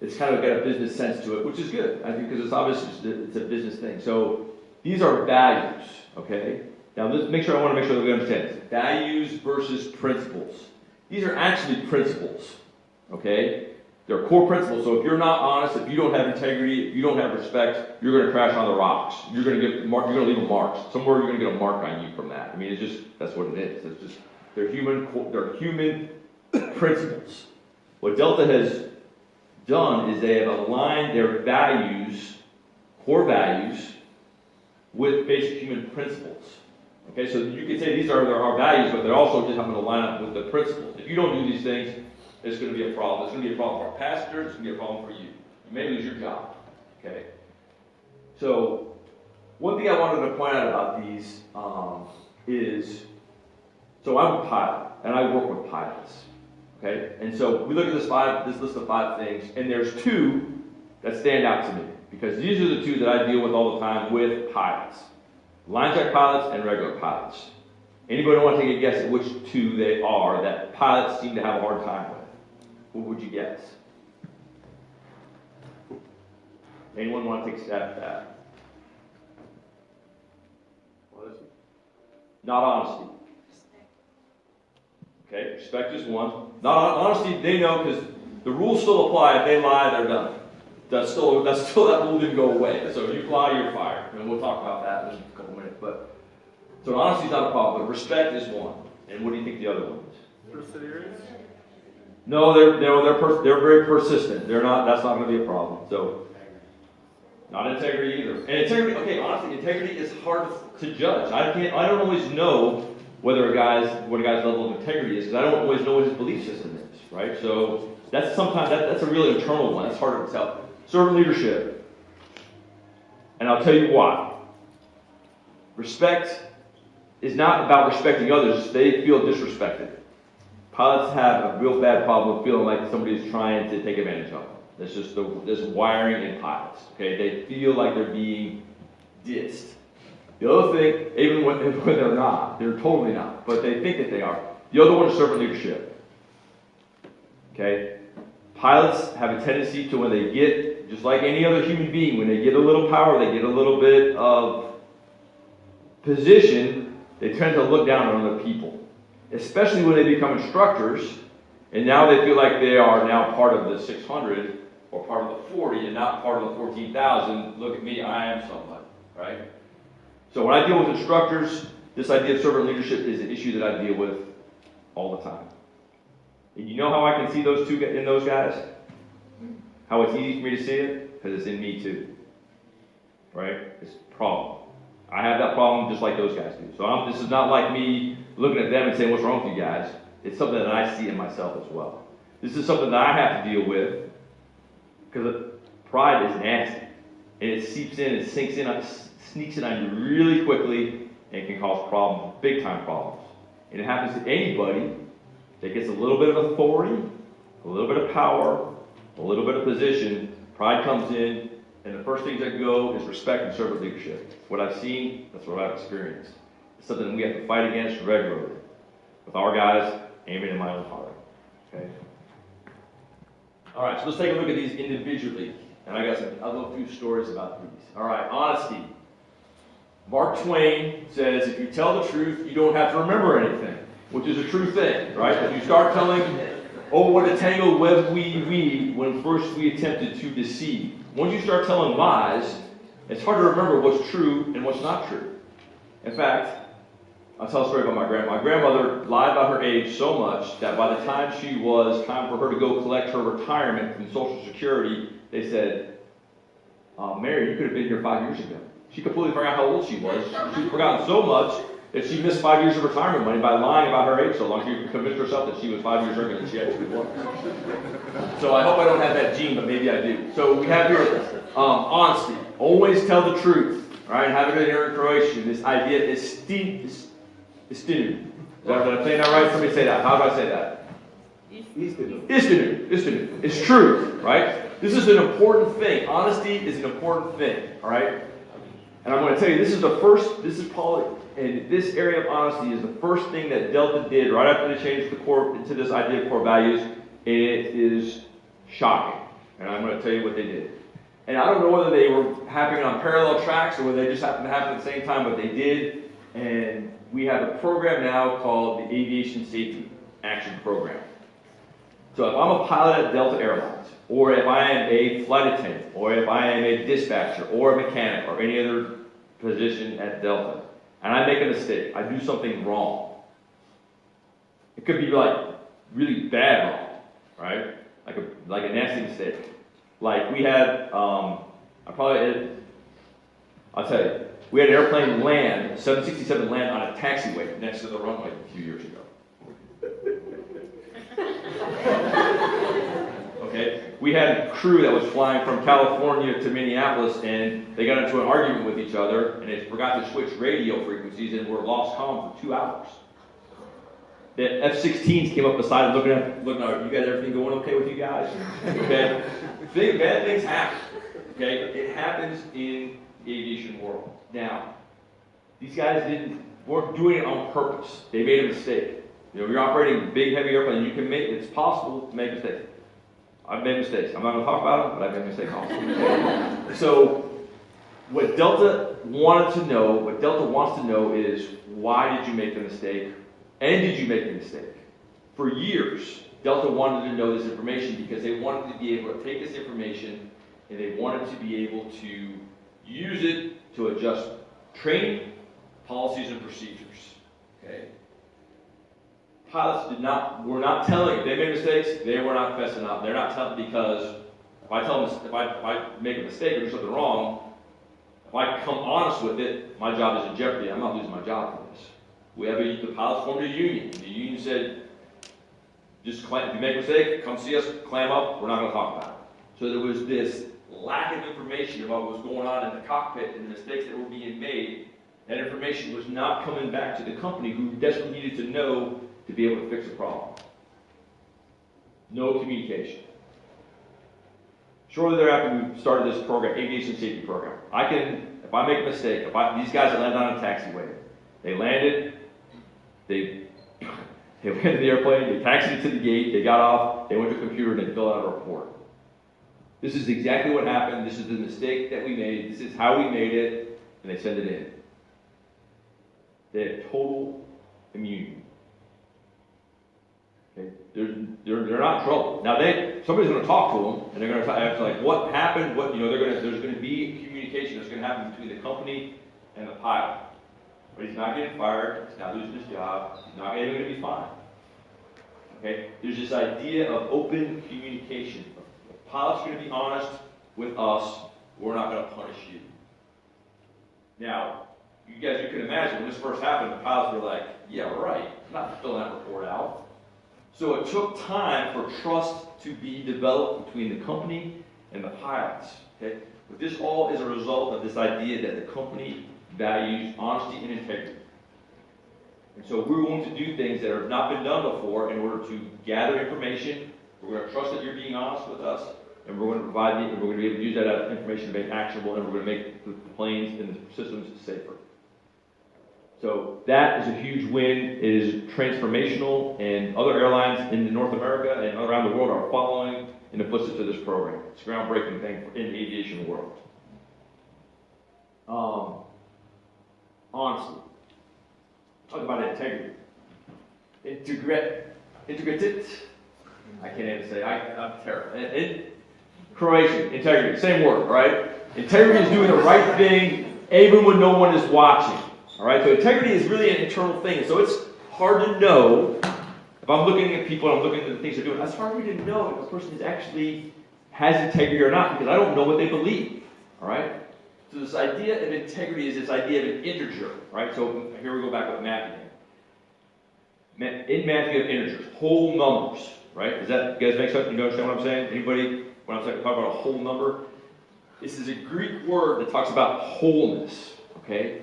It's kind of got a business sense to it, which is good, I think, because it's obviously it's a business thing. So these are values, okay? Now let's make sure I want to make sure that we understand this. Values versus principles. These are actually principles, okay? They're core principles. So if you're not honest, if you don't have integrity, if you don't have respect, you're going to crash on the rocks. You're going to get mark. You're going to leave a mark. Somewhere you're going to get a mark on you from that. I mean, it's just that's what it is. It's just they're human. They're human principles. What Delta has done is they have aligned their values, core values, with basic human principles. Okay, so you could say these are our values, but they're also just having to line up with the principles. If you don't do these things, it's going to be a problem. It's going to be a problem for our pastor. It's going to be a problem for you. You may lose your job. Okay. So, one thing I wanted to point out about these um, is, so I'm a pilot, and I work with pilots. Okay, and so we look at this five, this list of five things, and there's two that stand out to me because these are the two that I deal with all the time with pilots, line check pilots and regular pilots. Anybody want to take a guess at which two they are that pilots seem to have a hard time with? What would you guess? Anyone want to take a stab at that? Not honesty. Okay, respect is one. Not honesty, they know because the rules still apply. If they lie, they're done. That's still that's still that rule didn't go away. So if you lie, you're fired. And we'll talk about that in a couple minutes. But so honesty is not a problem, but respect is one. And what do you think the other one is? Perseverance. No, they're no, they're pers- they're very persistent. They're not. That's not going to be a problem. So, not integrity either. And integrity. Okay, honestly, integrity is hard to judge. I can't. I don't always know whether a guy's what a guy's level of integrity is because I don't always know what his belief system is. Right. So That's sometimes, that, that's a really internal one, that's harder to tell. Servant leadership. And I'll tell you why. Respect is not about respecting others, they feel disrespected. Pilots have a real bad problem feeling like somebody is trying to take advantage of them. That's just the, this wiring in pilots. Okay, they feel like they're being dissed. The other thing, even when, [LAUGHS] when they're not, they're totally not, but they think that they are. The other one is servant leadership. Okay, pilots have a tendency to when they get, just like any other human being, when they get a little power, they get a little bit of position, they tend to look down on other people especially when they become instructors, and now they feel like they are now part of the 600 or part of the 40 and not part of the 14,000. Look at me, I am somebody, right? So when I deal with instructors, this idea of servant leadership is an issue that I deal with all the time. And you know how I can see those two in those guys? How it's easy for me to see it? Because it's in me too. Right? It's a problem. I have that problem just like those guys do. So I'm, this is not like me looking at them and saying, What's wrong with you guys? It's something that I see in myself as well. This is something that I have to deal with because pride is nasty. And it seeps in, it sinks in, it sneaks in on you really quickly, and can cause problems, big time problems. And it happens to anybody that gets a little bit of authority, a little bit of power, a little bit of position. Pride comes in, and the first things that go is respect and servant leadership. What I've seen, that's what I've experienced. It's something we have to fight against regularly with our guys aiming in my own heart. Okay? All right, so let's take a look at these individually. And I got some, I'll few stories about these. All right, honesty. Mark Twain says, if you tell the truth, you don't have to remember anything, which is a true thing, right? If you start telling, oh, what a tangled web we weave when first we attempted to deceive. Once you start telling lies, it's hard to remember what's true and what's not true. In fact, I'll tell a story about my grandma. My grandmother lied about her age so much that by the time she was time for her to go collect her retirement from Social Security, they said, uh, Mary, you could have been here five years ago. She completely forgot how old she was. She'd forgotten so much that she missed five years of retirement money by lying about her age so long. She convinced herself that she was five years younger than she actually was. So I hope I don't have that gene, but maybe I do. So we have here um, honesty. Always tell the truth. All right, have it here in Croatian. This idea is istinu. Is that, did I say that right? Somebody say that. How do I say that? Istinu. Istinu. Istinu. It's true, right? This is an important thing. Honesty is an important thing, all right? And I'm going to tell you, this is the first, this is Paul, and this area of honesty is the first thing that Delta did right after they changed the core into this idea of core values. It is shocking. And I'm going to tell you what they did. And I don't know whether they were happening on parallel tracks or whether they just happened to happen at the same time, but they did. And we have a program now called the Aviation Safety Action Program. So if I'm a pilot at Delta Airlines, or if I am a flight attendant, or if I am a dispatcher, or a mechanic, or any other position at Delta, and I make a mistake, I do something wrong. It could be like really bad wrong, right? Like a like a nasty mistake. Like we had, um, I probably, I'll tell you, we had an airplane land, 767 land on a taxiway next to the runway a few years ago. okay, we had a crew that was flying from California to Minneapolis, and they got into an argument with each other, and they forgot to switch radio frequencies, and we were lost comm for two hours. The F-16s came up beside them, looking at, looking at, you guys, everything going okay with you guys? Okay, bad things happen. Okay, it happens in the aviation world. Now, these guys didn't weren't doing it on purpose. They made a mistake. You know, you're operating big, heavy airplane. You can make it's possible to make mistakes. I've made mistakes. I'm not going to talk about them, but I've made mistakes also. so, what Delta wanted to know, what Delta wants to know is why did you make the mistake, and did you make the mistake? For years, Delta wanted to know this information because they wanted to be able to take this information and they wanted to be able to use it to adjust training, policies, and procedures. Okay? Pilots did not were not telling they made mistakes, they were not fessing up. They're not telling because if I tell them if I, if I make a mistake or do something wrong, if I come honest with it, my job is in jeopardy. I'm not losing my job for this. We have a, the pilots formed a union. The union said, just clam, if you make a mistake, come see us, clam up, we're not gonna talk about it. So there was this lack of information about what was going on in the cockpit and the mistakes that were being made. That information was not coming back to the company who desperately needed to know to be able to fix a problem. No communication. Shortly thereafter, we started this program, aviation safety program. I can, if I make a mistake, if I, these guys land on a taxiway, they landed, they, [COUGHS] they went to the airplane, they taxied to the gate, they got off, they went to a computer, and they filled out a report. This is exactly what happened, this is the mistake that we made, this is how we made it, and they send it in. They have total immunity. Okay, they're, they're, they're not trouble. Now they, somebody's gonna talk to them, and they're gonna ask like, what happened, what, you know, they're gonna, there's gonna be communication that's gonna happen between the company and the pilot. But he's not getting fired, he's not losing his job, he's not even gonna be fined. Okay, there's this idea of open communication. The pilot's gonna be honest with us, we're not gonna punish you. Now, you guys, you can imagine, when this first happened, the pilots were like, yeah, right, I'm not filling that report out. So it took time for trust to be developed between the company and the pilots. Okay? But this all is a result of this idea that the company values honesty and integrity. And so we're going to do things that have not been done before in order to gather information. We're going to trust that you're being honest with us, and we're going to provide the, and we're going to be able to use that information to make actionable, and we're going to make the planes and the systems safer. So that is a huge win. It is transformational, and other airlines in North America and around the world are following in the footsteps of this program. It's a groundbreaking thing in the aviation world. Um, honestly, talk about integrity. Integrate, integrated. I can't even say. I, I'm terrible. In, in Croatian, integrity, same word, right? Integrity is doing the right thing even when no one is watching. All right, so integrity is really an internal thing. So it's hard to know if I'm looking at people and I'm looking at the things they're doing. It's hard for me to know if a person is actually has integrity or not because I don't know what they believe. All right. So this idea of integrity is this idea of an integer. Right. So here we go back with Matthew. In Matthew, you have integers, whole numbers. Right. Does that you guys make sense? You understand what I'm saying? Anybody? When I'm talking about a whole number, this is a Greek word that talks about wholeness. Okay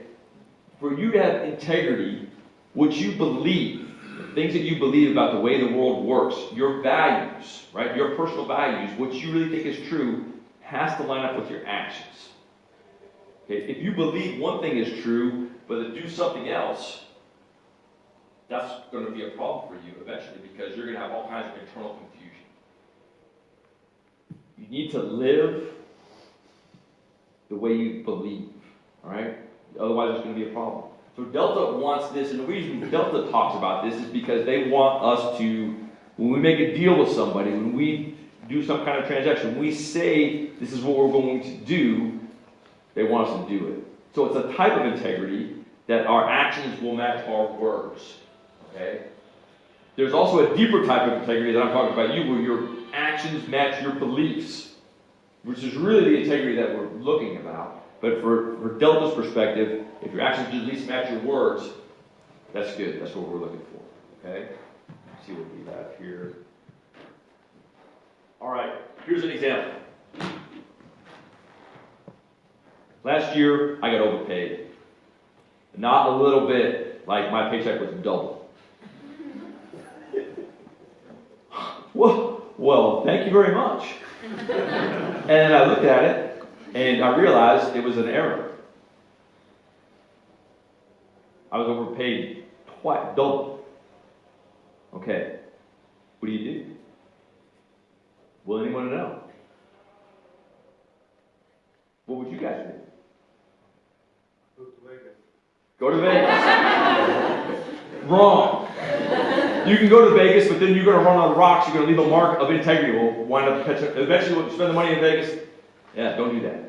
for you to have integrity, what you believe, the things that you believe about the way the world works, your values, right? Your personal values, what you really think is true, has to line up with your actions. Okay? If you believe one thing is true, but do something else, that's going to be a problem for you eventually because you're going to have all kinds of internal confusion. You need to live the way you believe, all right? Otherwise, it's going to be a problem. So Delta wants this, and the reason Delta talks about this is because they want us to, when we make a deal with somebody, when we do some kind of transaction, we say this is what we're going to do, they want us to do it. So it's a type of integrity that our actions will match our words. Okay? There's also a deeper type of integrity that I'm talking about you, where your actions match your beliefs, which is really the integrity that we're looking about. But for, for Delta's perspective, if your actions do at least match your words, that's good. That's what we're looking for. Okay? Let's see what we have here. All right, here's an example. Last year, I got overpaid. Not a little bit, like my paycheck was double. [LAUGHS] well, well, thank you very much. and I looked at it, and I realized it was an error. I was overpaid twice, double. Okay, what do you do? Will anyone know? What would you guys do? Go to Vegas. Go to Vegas. [LAUGHS] Wrong. You can go to Vegas, but then you're going to run on rocks. You're going to leave a mark of integrity. We'll wind up catching. eventually. We'll spend the money in Vegas. Yeah, don't do that.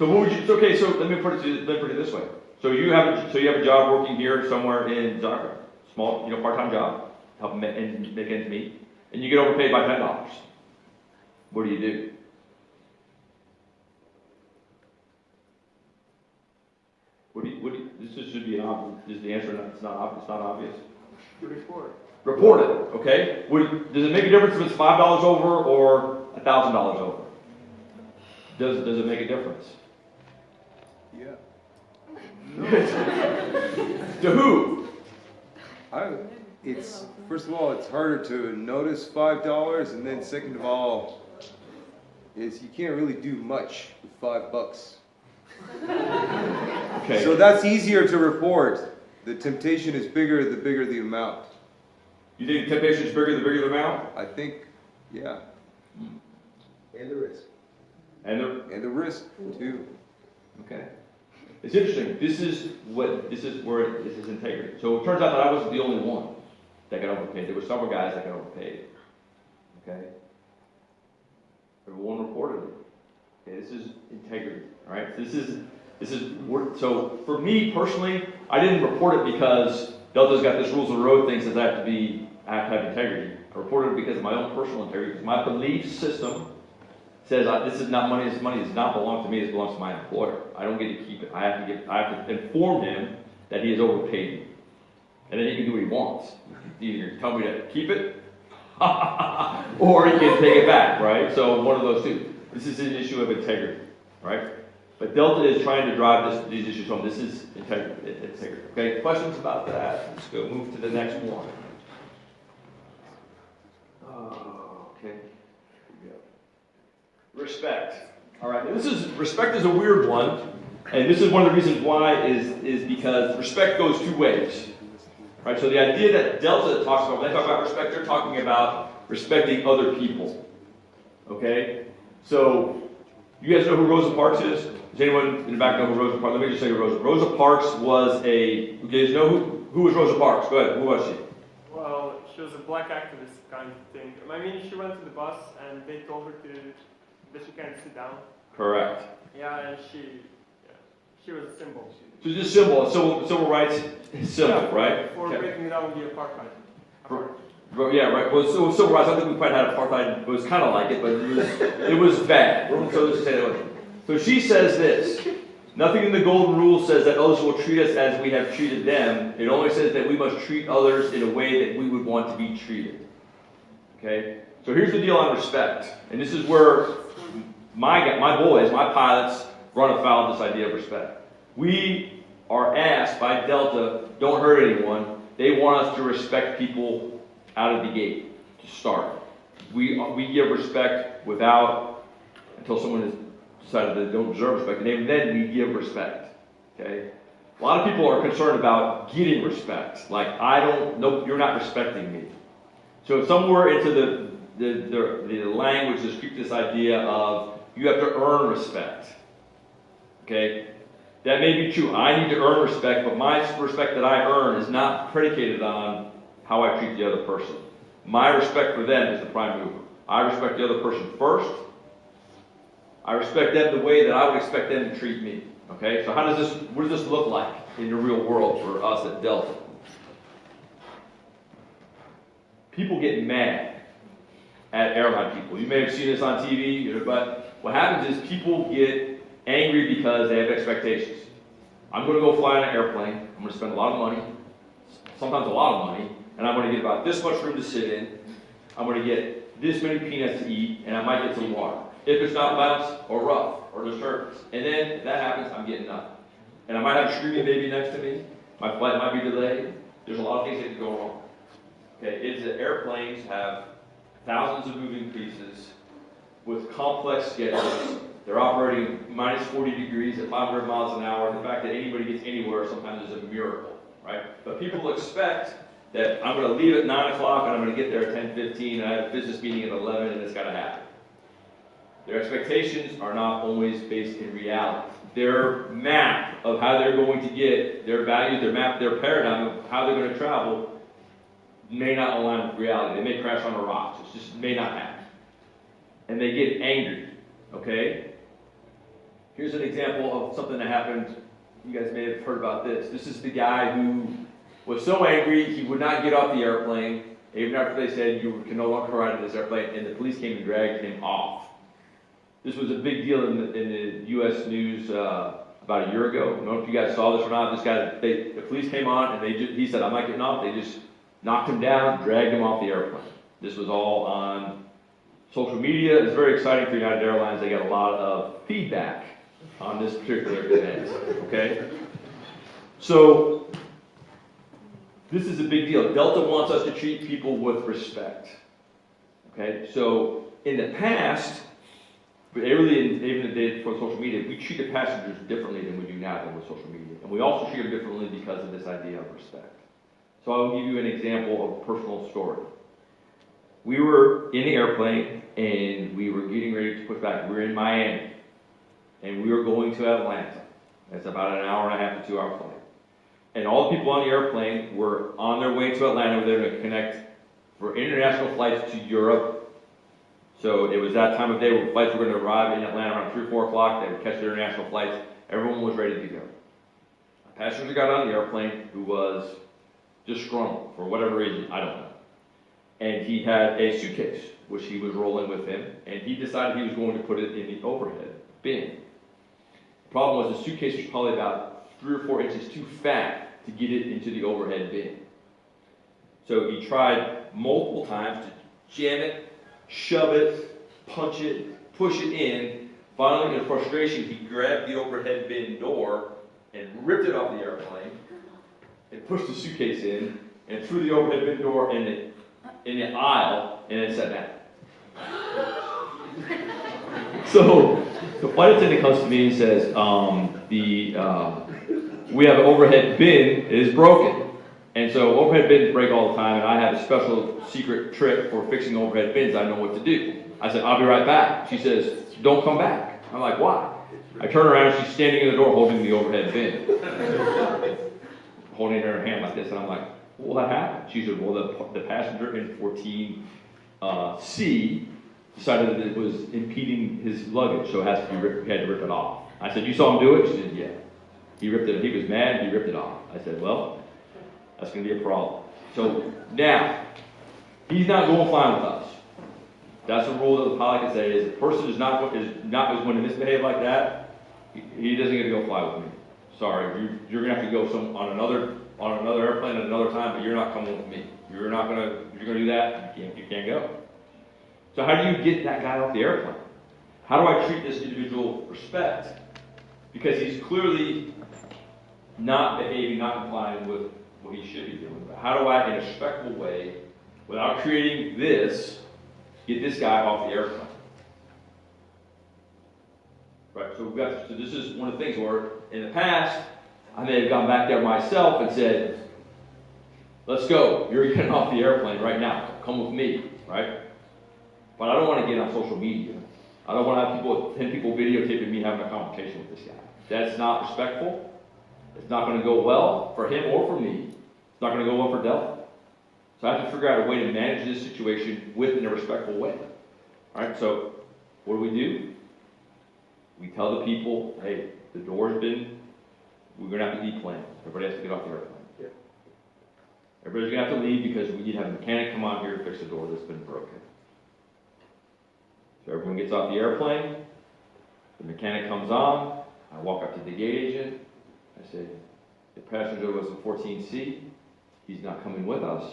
So what would you? Okay, so let me put it let me put it this way. So you have a, so you have a job working here somewhere in Zagreb, small you know part-time job, help and make ends meet, and you get overpaid by ten dollars. What do you do? What do you, what do you, this should be an obvious, is the answer not, it's not, it's not obvious? Report. Report it, okay? Would, does it make a difference if it's five dollars over or a thousand dollars over? Does, does it make a difference? Yeah. [LAUGHS] To who? I, it's, first of all, it's harder to notice five dollars, and then second of all, is you can't really do much with five bucks. [LAUGHS] Okay. So that's easier to report. The temptation is bigger, the bigger the amount. You think the temptation is bigger the bigger the amount? I think, yeah, hmm. And the risk. And the, and the risk too. okay. It's interesting. This is what, this is where, this is integrity. So it turns out that I wasn't the only one that got overpaid. There were several guys that got overpaid. Okay? Everyone reported it. Okay, this is integrity, all right? This is, this is, so for me personally, I didn't report it because Delta's got this rules of the road thing says I have to be, I have to have integrity. I reported it because of my own personal integrity, because my belief system says this is not money, this money does not belong to me, it belongs to my employer. I don't get to keep it. I have to get, I have to inform him that he has overpaid me. And then he can do what he wants. Either tell me to keep it, [LAUGHS] or he can take it back, right? So one of those two. This is an issue of integrity, right? But Delta is trying to drive this, these issues home. This is integrity. Okay, questions about that? Let's go move to the next one. Oh, okay. Here we go. Respect. All right, this is, respect is a weird one, and this is one of the reasons why is, is because respect goes two ways. Right, so the idea that Delta talks about, when they talk about respect, they're talking about respecting other people. Okay? So, you guys know who Rosa Parks is? Does anyone in the back know who Rosa Parks? Let me just say Rosa. Rosa Parks was a. You guys know who? Who was Rosa Parks? Go ahead. Who was she? Well, she was a black activist kind of thing. I mean, she went to the bus and they told her to that she can't sit down. Correct. Yeah, and she, yeah, she was a symbol. So just symbol, a civil, civil rights symbol, Yeah, right? For Okay. breaking down the apartheid. For- yeah, right. Well, so civil rights. I think we quite had apartheid. It was kind of like it, but it was it was bad. So let's say that way. So she says this. Nothing in the golden rule says that others will treat us as we have treated them. It only says that we must treat others in a way that we would want to be treated. Okay. So here's the deal on respect, and this is where my my boys, my pilots, run afoul of this idea of respect. We are asked by Delta, don't hurt anyone. They want us to respect people out of the gate to start. We, we give respect without, until someone has decided they don't deserve respect, and then we give respect. Okay? A lot of people are concerned about getting respect. Like, I don't, nope, you're not respecting me. So somewhere into the, the, the, the language creeped this idea of you have to earn respect. Okay? That may be true. I need to earn respect, but my respect that I earn is not predicated on how I treat the other person. My respect for them is the prime mover. I respect the other person first. I respect them the way that I would expect them to treat me. Okay? So how does this what does this look like in the real world for us at Delta? People get mad at airline people. You may have seen this on TV, but what happens is people get angry because they have expectations. I'm going to go fly on an airplane. I'm going to spend a lot of money, sometimes a lot of money, and I'm going to get about this much room to sit in. I'm going to get this many peanuts to eat, and I might get some water. If it's not bounce or rough or disturbance, and then if that happens, I'm getting up. And I might have a screaming baby next to me. My flight might be delayed. There's a lot of things that can go wrong. Okay, it's that airplanes have thousands of moving pieces with complex schedules. They're operating minus 40 degrees at 500 miles an hour. The fact that anybody gets anywhere sometimes is a miracle, right? But people expect that I'm going to leave at 9 o'clock and I'm going to get there at 10:15 and I have a business meeting at 11 and it's got to happen. Their expectations are not always based in reality. Their map of how they're going to get their values, their map, their paradigm of how they're going to travel may not align with reality. They may crash on a rock. It just may not happen. And they get angry. Okay? Here's an example of something that happened. You guys may have heard about this. This is the guy who was so angry he would not get off the airplane, even after they said you can no longer ride in this airplane, and the police came and dragged him off. This was a big deal in the, in the U.S. news uh, about a year ago. I don't know if you guys saw this or not. This guy, they, the police came on and they just, he said, I'm not getting off. They just knocked him down, dragged him off the airplane. This was all on social media. is very exciting for United Airlines. They get a lot of feedback on this particular event, okay? So, this is a big deal. Delta wants us to treat people with respect. Okay, so in the past, but early in, even the day before social media, we treated passengers differently than we do now than with social media. And we also treat them differently because of this idea of respect. So I'll give you an example of a personal story. We were in the airplane and we were getting ready to push back. We were in Miami and we were going to Atlanta. That's about an hour and a half to two hour flight. And all the people on the airplane were on their way to Atlanta. They were going to connect for international flights to Europe. So it was that time of day where flights were going to arrive in Atlanta around 3 or 4 o'clock. They would catch their international flights. Everyone was ready to go. A passenger got on the airplane who was disgruntled for whatever reason, I don't know. And he had a suitcase, which he was rolling with him, and he decided he was going to put it in the overhead bin. The problem was the suitcase was probably about three or four inches too fat to get it into the overhead bin. So he tried multiple times to jam it, shove it, punch it, push it in. Finally, in frustration, he grabbed the overhead bin door and ripped it off the airplane and pushed the suitcase in and threw the overhead bin door in the, in the aisle and then sat down. [LAUGHS] So the flight attendant comes to me and says, um, the, uh, we have an overhead bin, it is broken. And so overhead bins break all the time, and I have a special secret trick for fixing overhead bins. I know what to do. I said, I'll be right back. She says, don't come back. I'm like, why? I turn around and she's standing in the door holding the overhead bin. [LAUGHS] holding in her hand like this, and I'm like, what happened? She said, well, the, the passenger in 14 uh, C decided that it was impeding his luggage, so it has to be ripped, he had to rip it off. I said, you saw him do it? She said, yeah. He ripped it, he was mad, he ripped it off. I said, well, that's gonna be a problem. So now, he's not going flying with us. That's the rule that the pilot can say is, the person is not, is not, is going to misbehave like that, he, he doesn't get to go fly with me. Sorry, you, you're gonna have to go some, on another, on another airplane at another time, but you're not coming with me. You're not gonna, you're gonna do that, you can't, you can't go. So how do you get that guy off the airplane? How do I treat this individual respect? Because he's clearly not behaving, not complying with what he should be doing. But how do I, in a respectful way, without creating this, get this guy off the airplane? Right, so we've got, so this is one of the things where, in the past, I may have gone back there myself and said, let's go, you're getting off the airplane right now, come with me, right? But I don't want to get on social media. I don't want to have people, 10 people videotaping me having a conversation with this guy. That's not respectful. It's not going to go well for him or for me. It's not going to go well for Delta. So I have to figure out a way to manage this situation with in a respectful way. All right, so what do we do? We tell the people, hey, the door's been, we're going to have to deplan. Everybody has to get off the airplane. Yep. Everybody's going to have to leave because we need to have a mechanic come out here to fix a door that's been broken. So everyone gets off the airplane, the mechanic comes on, I walk up to the gate agent, I say, the passenger was a 14C, he's not coming with us,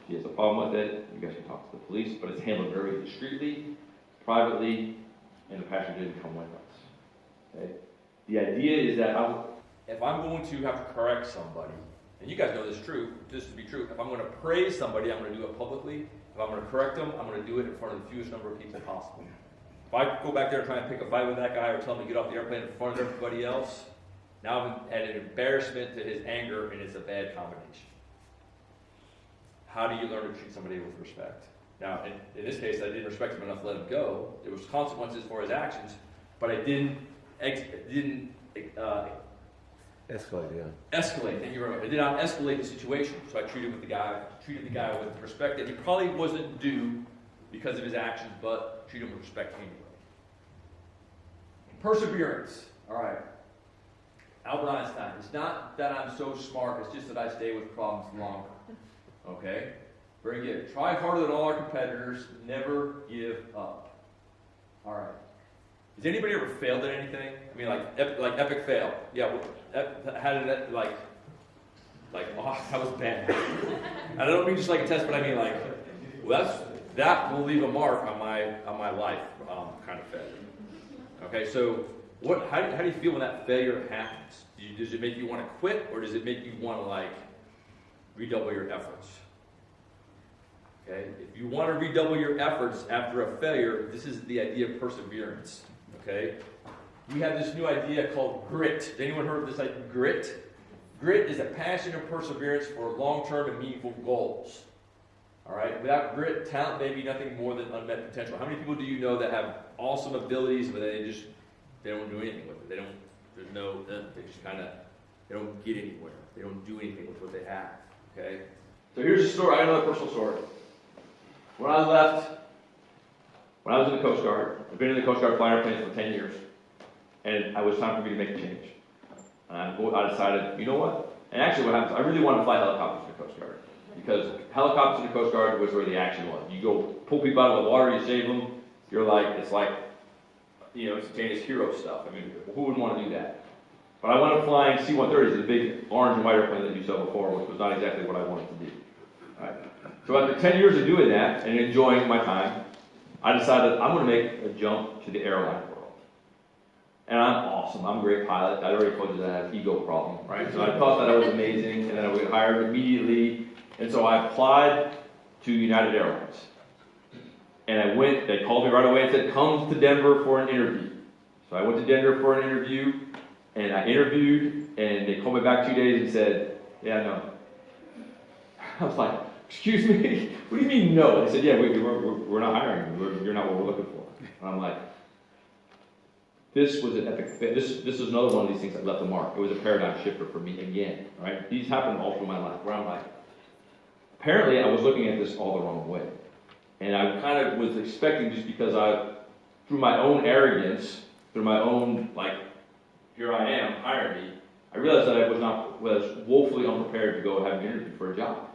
if he has a problem with it, you guys can talk to the police, but it's handled very discreetly, privately, and the passenger didn't come with us. Okay? The idea is that I'm, if I'm going to have to correct somebody, and you guys know this is true, this to be true, if I'm going to praise somebody, I'm going to do it publicly. If I'm going to correct them, I'm going to do it in front of the fewest number of people possible. If I go back there and try and pick a fight with that guy or tell him to get off the airplane in front of everybody else, now I'm at an embarrassment to his anger, and it's a bad combination. How do you learn to treat somebody with respect? Now, in, in this case, I didn't respect him enough to let him go. There was consequences for his actions, but I didn't ex- didn't uh, Escalate, yeah. escalate. Thank you very much. I did not escalate the situation, so I treated with the guy treated the guy with respect that he probably wasn't due because of his actions, but treated him with respect anyway. Perseverance. All right. Albert Einstein. It's not that I'm so smart. It's just that I stay with problems longer. Okay. Very good. Try harder than all our competitors. Never give up. All right. Has anybody ever failed at anything? I mean, like, ep- like epic fail. Yeah. How did that like? Like, oh, that was bad. And I don't mean just like a test, but I mean like, well, that's, that will leave a mark on my, on my life, um, kind of failure. Okay, so what, how, do- how do you feel when that failure happens? Do you, does it make you want to quit, or does it make you want to like redouble your efforts? Okay, if you want to redouble your efforts after a failure, this is the idea of perseverance. Okay, we have this new idea called grit. Has anyone heard of this idea? Grit. Grit is a passion and perseverance for long-term and meaningful goals. All right. Without grit, talent may be nothing more than unmet potential. How many people do you know that have awesome abilities, but they just they don't do anything with it? They don't. There's no. Uh, they just kind of. They don't get anywhere. They don't do anything with what they have. Okay. So here's a story, I have another personal story. When I left, when I was in the Coast Guard, I've been in the Coast Guard flying airplanes for ten years, and it was time for me to make a change. And I, decided, you know what? And actually what happens, I really wanted to fly helicopters in the Coast Guard, because helicopters in the Coast Guard was where the action was. You go pull people out of the water, you save them, you're like, it's like, you know, instantaneous hero stuff. I mean, who wouldn't want to do that? But I wound up flying C-130s, the big orange and white airplane that you saw before, which was not exactly what I wanted to do. So after 10 years of doing that and enjoying my time, I decided I'm going to make a jump to the airline world. And I'm awesome. I'm a great pilot. I already told you that I have ego problem, right? So I thought that I was amazing, and then I was hired immediately. And so I applied to United Airlines. And I went, they called me right away and said, come to Denver for an interview. So I went to Denver for an interview, and I interviewed, and they called me back two days and said, yeah, no. [LAUGHS] I was like, excuse me? [LAUGHS] What do you mean no? They said, yeah, we, we're, we're, we're not hiring you. We're, you're not what we're looking for. And I'm like, this was an epic, this, this is another one of these things that left a mark. It was a paradigm shifter for me again, right? These happened all through my life where I'm like, apparently I was looking at this all the wrong way. And I kind of was expecting just because I, through my own arrogance, through my own, like, here I am, hire me, I realized that I was not, was woefully unprepared to go have an interview for a job.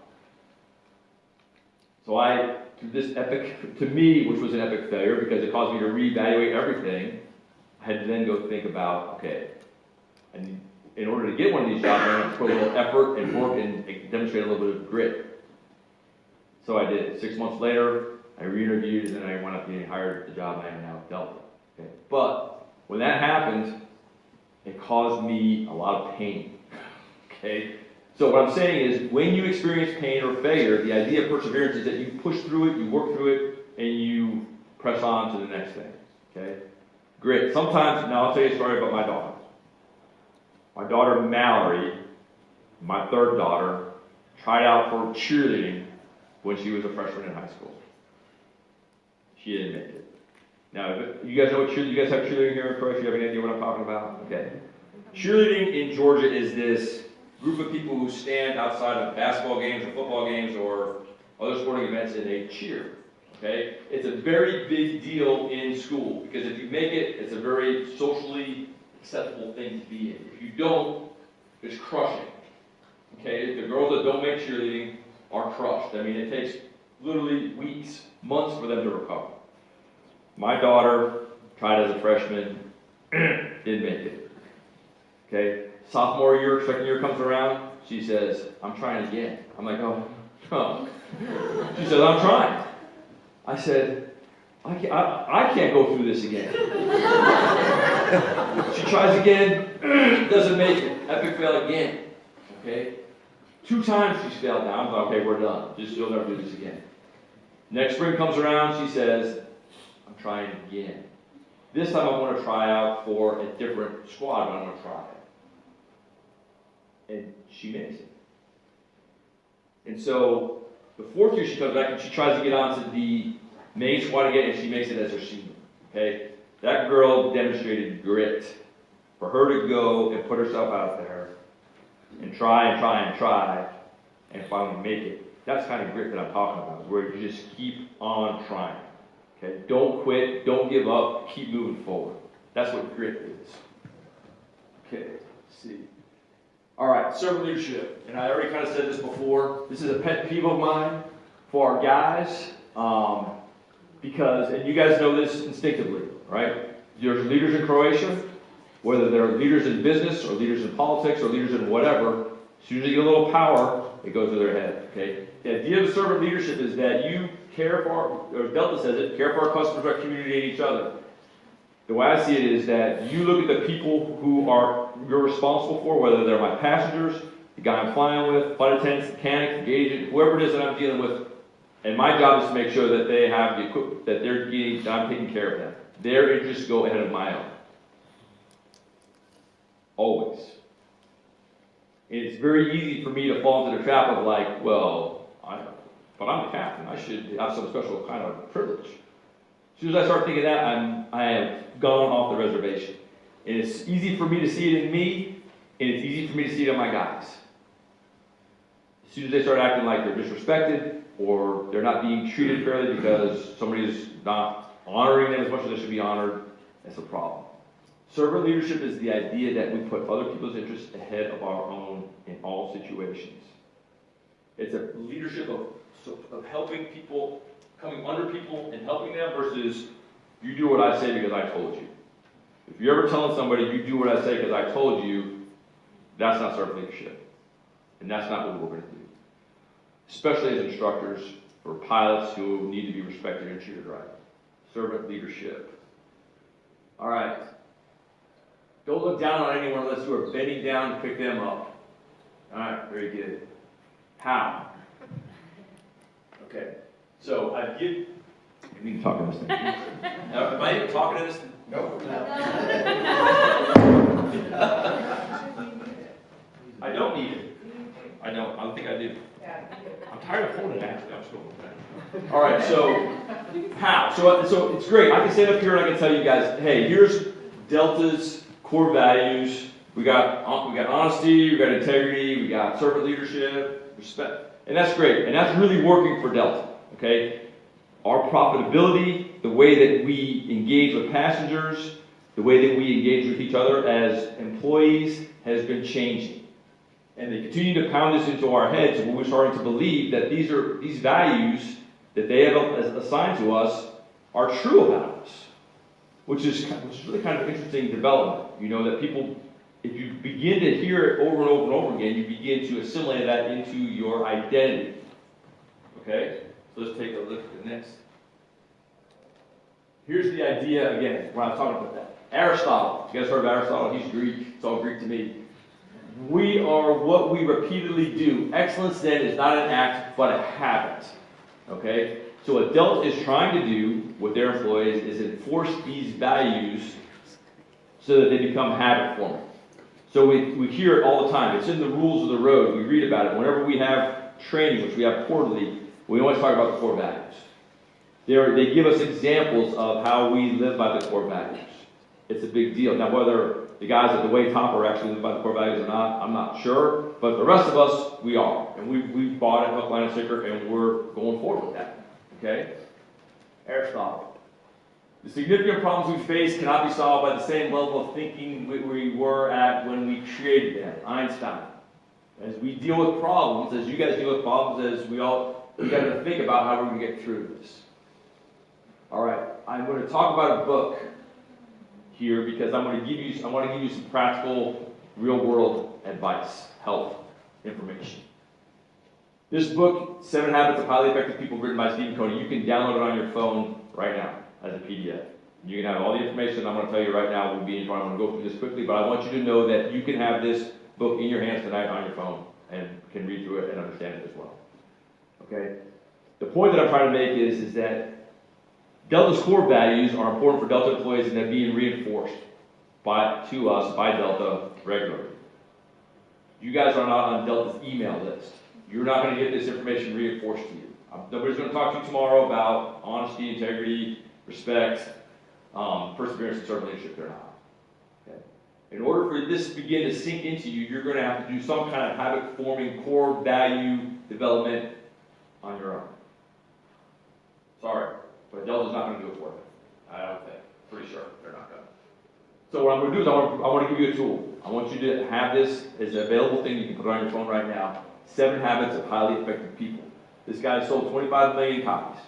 So I, this epic, to me, which was an epic failure because it caused me to reevaluate everything, I had to then go think about, okay, and in order to get one of these jobs, I have to put a little effort and work and demonstrate a little bit of grit. So I did. Six months later, I re-interviewed and then I wound up getting hired at the job I am now at Delta. Okay? But when that happened, it caused me a lot of pain. [LAUGHS] Okay? So what I'm saying is, when you experience pain or failure, the idea of perseverance is that you push through it, you work through it, and you press on to the next thing. Okay? Grit. Sometimes, now I'll tell you a story about my daughter. My daughter Mallory, my third daughter, tried out for cheerleading when she was a freshman in high school. She didn't make it. Now, you guys know what cheerleading, you guys have cheerleading here in Croatia? You have any idea what I'm talking about? Okay. Cheerleading in Georgia is this group of people who stand outside of basketball games or football games or other sporting events and they cheer. Okay? It's a very big deal in school because if you make it, it's a very socially acceptable thing to be in. If you don't, it's crushing. Okay? The girls that don't make cheerleading are crushed. I mean, it takes literally weeks, months for them to recover. My daughter tried as a freshman, [CLEARS THROAT] didn't make it. Okay? Sophomore year, second year comes around, she says, I'm trying again. I'm like, oh, [LAUGHS] oh. She says, I'm trying. I said, I can't, I, I can't go through this again. [LAUGHS] she tries again, [CLEARS THROAT] doesn't make it. Epic fail again. Okay? Two times she's failed now. I'm like, okay, we're done. Just you'll never do this again. Next spring comes around, she says, I'm trying again. This time I want to try out for a different squad, but I'm going to try it. And she makes it. And so the fourth year she comes back and she tries to get onto the main squad again, and she makes it as her senior. Okay? That girl demonstrated grit for her to go and put herself out there and try and try and try and finally make it. That's kind of grit that I'm talking about, where you just keep on trying. Okay? Don't quit, don't give up, keep moving forward. That's what grit is. Okay, see. All right, servant leadership. And I already kind of said this before. This is a pet peeve of mine for our guys. Um, because, and you guys know this instinctively, right? There's leaders in Croatia, whether they're leaders in business or leaders in politics or leaders in whatever, as soon as they get a little power, it goes to their head. okay? The idea of servant leadership is that you care for, our- or Delta says it, care for our customers, our community, and each other. The way I see it is that you look at the people who are, you're responsible for, whether they're my passengers, the guy I'm flying with, flight attendants, mechanic, the agent, whoever it is that I'm dealing with, and my job is to make sure that they have the equipment, that they're getting, that I'm taking care of them. Their interests go ahead of my own. Always. And it's very easy for me to fall into the trap of like, well, I, but I'm a captain, I should have some special kind of privilege. As soon as I start thinking that, I'm, I have gone off the reservation. And it's easy for me to see it in me, and it's easy for me to see it in my guys. As soon as they start acting like they're disrespected, or they're not being treated fairly because somebody is not honoring them as much as they should be honored, that's a problem. Servant leadership is the idea that we put other people's interests ahead of our own in all situations. It's a leadership of, of helping people, coming under people and helping them versus you do what I say because I told you. If you're ever telling somebody you do what I say because I told you, that's not servant leadership. And that's not what we're going to do. Especially as instructors for pilots who need to be respected and treated right. Servant leadership. All right. Don't look down on anyone unless you are bending down to pick them up. All right, very good. How? Okay, so I give. We can talk about this. Now, [LAUGHS] am I even talking to this? [LAUGHS] I don't need it. I don't, I don't think I do. I'm tired of holding it, actually, I'm just going with that. All right, so, how? So, uh, so it's great, I can stand up here and I can tell you guys, hey, here's Delta's core values. We got, uh, we got honesty, we got integrity, we got servant leadership, respect, and that's great, and that's really working for Delta, okay? Our profitability, the way that we engage with passengers, the way that we engage with each other as employees has been changing. And they continue to pound this into our heads, and we're starting to believe that these are these values that they have assigned to us are true about us, which is which is really kind of interesting development. You know that people, if you begin to hear it over and over and over again, you begin to assimilate that into your identity. Okay, so let's take a look at the next. Here's the idea again. When I was talking about that, Aristotle. You guys heard of Aristotle? He's Greek. It's all Greek to me. We are what we repeatedly do. Excellence then is not an act, but a habit. Okay? So what Delta is trying to do with their employees is enforce these values so that they become habit forming. So we, we hear it all the time. It's in the rules of the road. We read about it. Whenever we have training, which we have quarterly, we always talk about the four values. They're, they give us examples of how we live by the core values. It's a big deal. Now, whether the guys at the way top are actually live by the core values or not, I'm not sure. But the rest of us, we are. And we, we bought it, hook, line, and sinker, and we're going forward with that. Okay? Aristotle. The significant problems we face cannot be solved by the same level of thinking we, we were at when we created them. Einstein. As we deal with problems, as you guys deal with problems, as we all, we got to think about how we're going to get through this. All right, I'm going to talk about a book here because I'm going to give you, I want to give you some practical, real world advice, help, information. This book, Seven Habits of Highly Effective People, written by Stephen Covey, you can download it on your phone right now as a PDF. You can have all the information I'm going to tell you right now. We'll be in, I'm going to go through this quickly, but I want you to know that you can have this book in your hands tonight on your phone and can read through it and understand it as well. Okay? The point that I'm trying to make is, is that Delta's core values are important for Delta employees and they're being reinforced by, to us by Delta regularly. You guys are not on Delta's email list. You're not going to get this information reinforced to you. Um, Nobody's going to talk to you tomorrow about honesty, integrity, respect, um, perseverance, and servant leadership. They're not. Okay? In order for this to begin to sink into you, you're going to have to do some kind of habit forming core value development on your own. Sorry, but Delta's not going to do it for you. I don't think. Pretty sure they're not going to. So what I'm going to do is I want, I want to give you a tool. I want you to have this as an available thing. You can put on your phone right now. Seven Habits of Highly Effective People. This guy sold 25 million copies.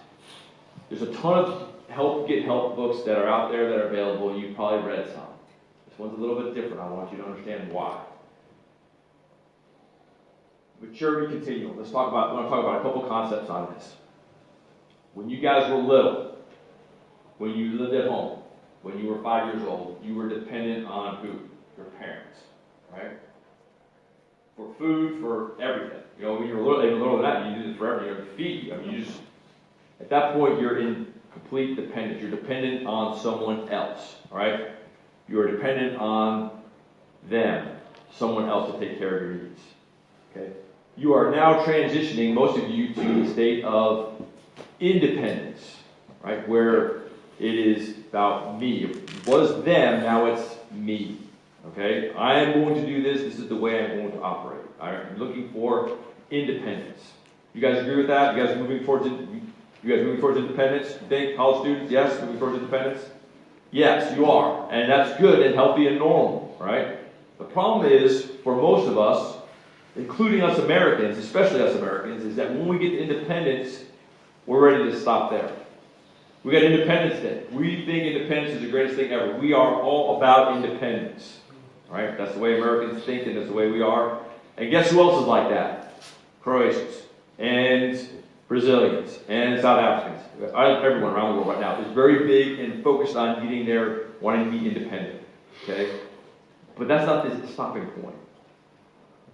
There's a ton of help get help books that are out there that are available. You've probably read some. This one's a little bit different. I want you to understand why. maturity continuum. Let's talk about, I want to talk about a couple concepts on this. When you guys were little, when you lived at home, when you were five years old, you were dependent on who? Your parents, right? For food, for everything. You know, when you were little, even little than that, you did it forever. You know, to feed you. I mean, you just, at that point, you're in complete dependence. You're dependent on someone else, all right? You are dependent on them, someone else to take care of your needs. Okay? You are now transitioning, most of you, to the state of independence, right? Where it is about me. It was them, now it's me. Okay? I am going to do this, this is the way I'm going to operate. I'm looking for independence. You guys agree with that? You guys moving towards? You guys moving towards independence? You think college students, yes, moving towards independence? Yes, you are. And that's good and healthy and normal, right? The problem is, for most of us, including us Americans, especially us Americans, is that when we get to independence, we're ready to stop there. We got Independence Day. We think independence is the greatest thing ever. We are all about independence. Right? That's the way Americans think and that's the way we are. And guess who else is like that? Croatians and Brazilians and South Africans. Everyone around the world right now is very big and focused on getting there, wanting to be independent. Okay? But that's not the stopping point.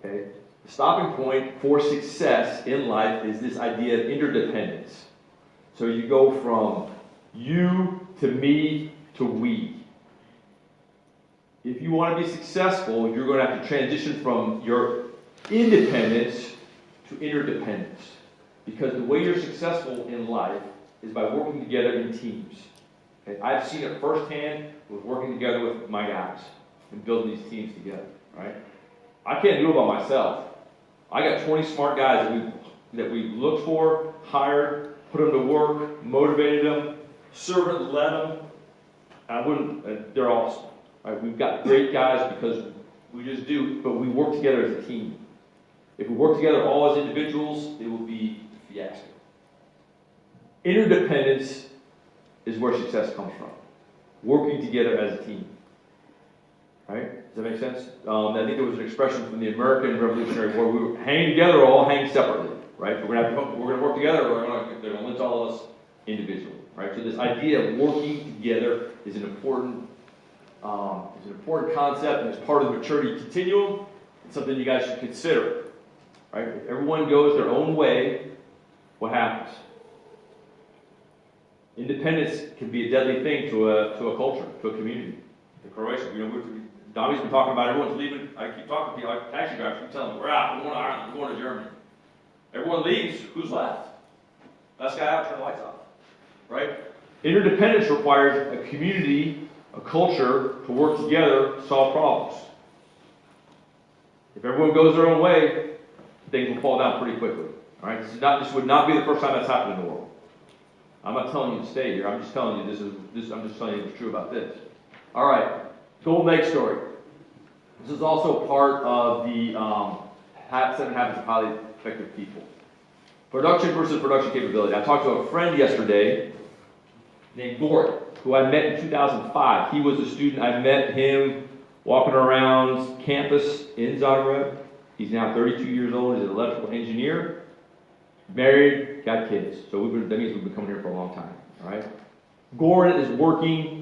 Okay? The stopping point for success in life is this idea of interdependence. So you go from you to me to we. If you want to be successful, you're going to have to transition from your independence to interdependence. Because the way you're successful in life is by working together in teams. Okay? I've seen it firsthand with working together with my guys and building these teams together. Right? I can't do it by myself. I got 20 smart guys that we that we looked for, hired, put them to work, motivated them, servant led them. I wouldn't. Uh, they're awesome. Right? We've got great guys because we just do, but we work together as a team. If we work together all as individuals, it will be a fiasco. Interdependence is where success comes from. Working together as a team. Right? Does that make sense? Um, I think there was an expression from the American Revolutionary War. We hanging together or all hang separately. Right? We're gonna to, we're gonna work together. Or gonna they're gonna all of us individually. Right? So this idea of working together is an important um, is an important concept and it's part of the maturity continuum. It's something you guys should consider. Right? If everyone goes their own way, what happens? Independence can be a deadly thing to a to a culture, to a community. The Croatians, you know, we're, Donnie's been talking about everyone's leaving. I keep talking to people, like taxi drivers, keep telling them, we're out, we're going to Ireland, we're going to Germany. Everyone leaves, who's left? Last guy out, turn the lights off. Right? Interdependence requires a community, a culture to work together to solve problems. If everyone goes their own way, things will fall down pretty quickly. All right? This, is not, this would not be the first time that's happened in the world. I'm not telling you to stay here. I'm just telling you this is this. I'm just telling you what's true about this. All right, Golden Egg story. This is also part of the um, seven habits of highly effective people. Production versus production capability. I talked to a friend yesterday named Gordon, who I met in 2005. He was a student. I met him walking around campus in Zagreb. He's now 32 years old. He's an electrical engineer, married, got kids. So we've been, that means we've been coming here for a long time. All right. Gordon is working.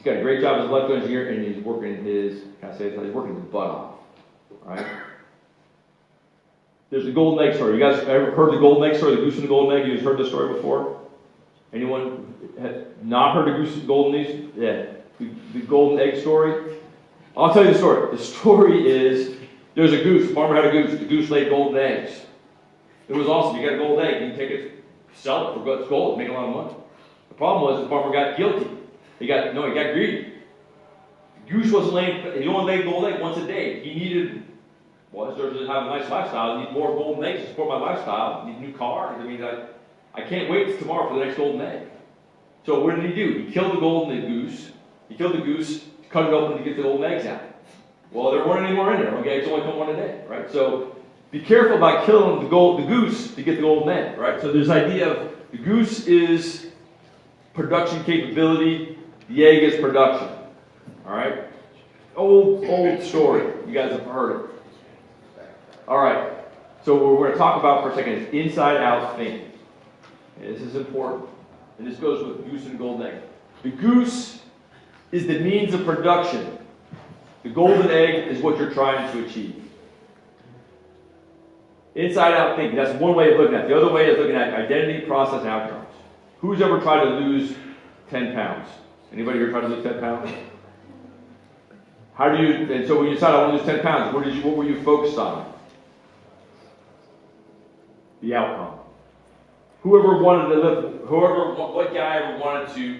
He's got a great job as an electrical engineer, and he's working his. Can I say this? He's working his butt off. Right. There's the golden egg story. You guys ever heard the golden egg story? The goose and the golden egg. You guys heard this story before? Anyone not heard the goose and golden egg? Yeah, the, the golden egg story. I'll tell you the story. The story is there's a goose. The farmer had a goose. The goose laid golden eggs. It was awesome. You got a golden egg. You can take it, sell it for gold, make a lot of money. The problem was the farmer got guilty. He got no, he got greedy. Goose wasn't laying. He only laid gold egg once a day. He needed. Well, in order to have a nice lifestyle, I need more golden eggs to support my lifestyle. I need a new car. I mean, I, I can't wait tomorrow for the next golden egg. So what did he do? He killed the golden goose. He killed the goose, cut it open to get the golden eggs out. Well, there weren't any more in there. Okay, it's only come one a day, right? So be careful about killing the gold, the goose to get the golden egg, right? So there's idea of the goose is production capability, egg production. All right? Old, old story. You guys have heard it. All right. So what we're gonna talk about for a second is inside-out thinking. And this is important, and this goes with goose and golden egg. The goose is the means of production. The golden egg is what you're trying to achieve. Inside-out thinking, that's one way of looking at it. The other way is looking at identity, process, and outcomes. Who's ever tried to lose 10 pounds? Anybody here try to lose 10 pounds? How do you, and so when you decide I want to lose 10 pounds, what did you, what were you focused on? The outcome. Whoever wanted to lift, whoever, what, guy ever wanted to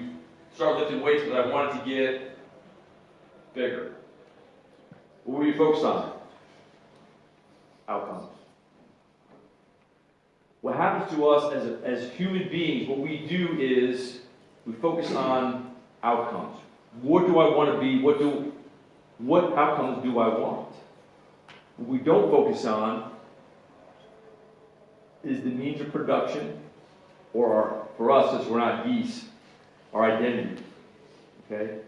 start lifting weights because I wanted to get bigger? What were you focused on? Outcomes. What happens to us as, as human beings, what we do is we focus on outcomes. What do I want to be? What do, what outcomes do I want? What we don't focus on is the means of production, or our, for us, since we're not geese, our identity. Okay?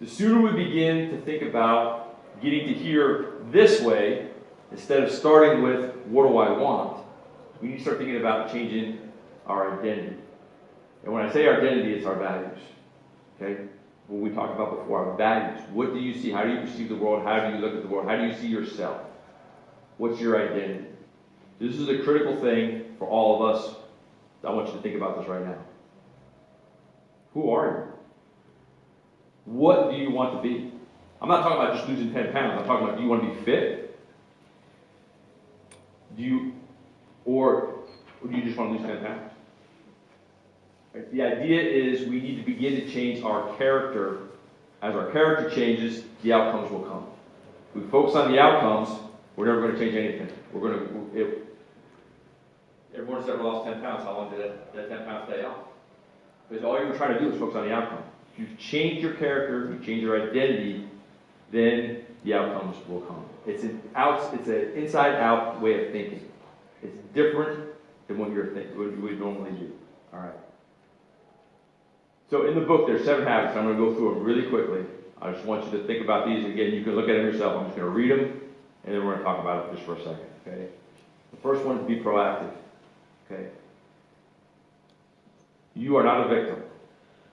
The sooner we begin to think about getting to here this way, instead of starting with what do I want, we need to start thinking about changing our identity. And when I say our identity, it's our values. Okay? What we talked about before, our values. What do you see? How do you perceive the world? How do you look at the world? How do you see yourself? What's your identity? This is a critical thing for all of us. I want you to think about this right now. Who are you? What do you want to be? I'm not talking about just losing 10 pounds. I'm talking about do you want to be fit? Do you, or, or do you just want to lose 10 pounds? Right? The idea is we need to begin to change our character. As our character changes, the outcomes will come. If we focus on the outcomes, we're never going to change anything. We're going to, if, everyone's ever lost 10 pounds, how long did that, that 10 pounds stay off? Because all you're trying to do is focus on the outcome. If you change your character, you change your identity, then the outcomes will come. It's an out, it's an inside-out way of thinking. It's different than what you're thinking, what you would normally do. All right. So in the book, there's seven habits. I'm going to go through them really quickly. I just want you to think about these again. You can look at them yourself. I'm just going to read them, and then we're going to talk about it just for a second. Okay. The first one is be proactive. Okay. You are not a victim.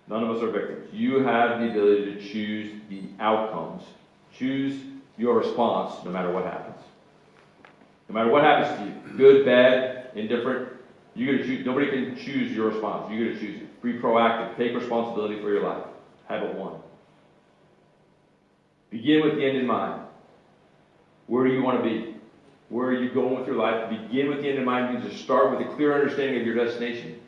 None of us are victims. You have the ability to choose the outcomes. Choose your response no matter what happens. No matter what happens to you, good, bad, indifferent, you get to choose. Nobody can choose your response. You get to choose it. Be proactive. Take responsibility for your life. Habit one. Begin with the end in mind. Where do you want to be? Where are you going with your life? Begin with the end in mind means to start with a clear understanding of your destination.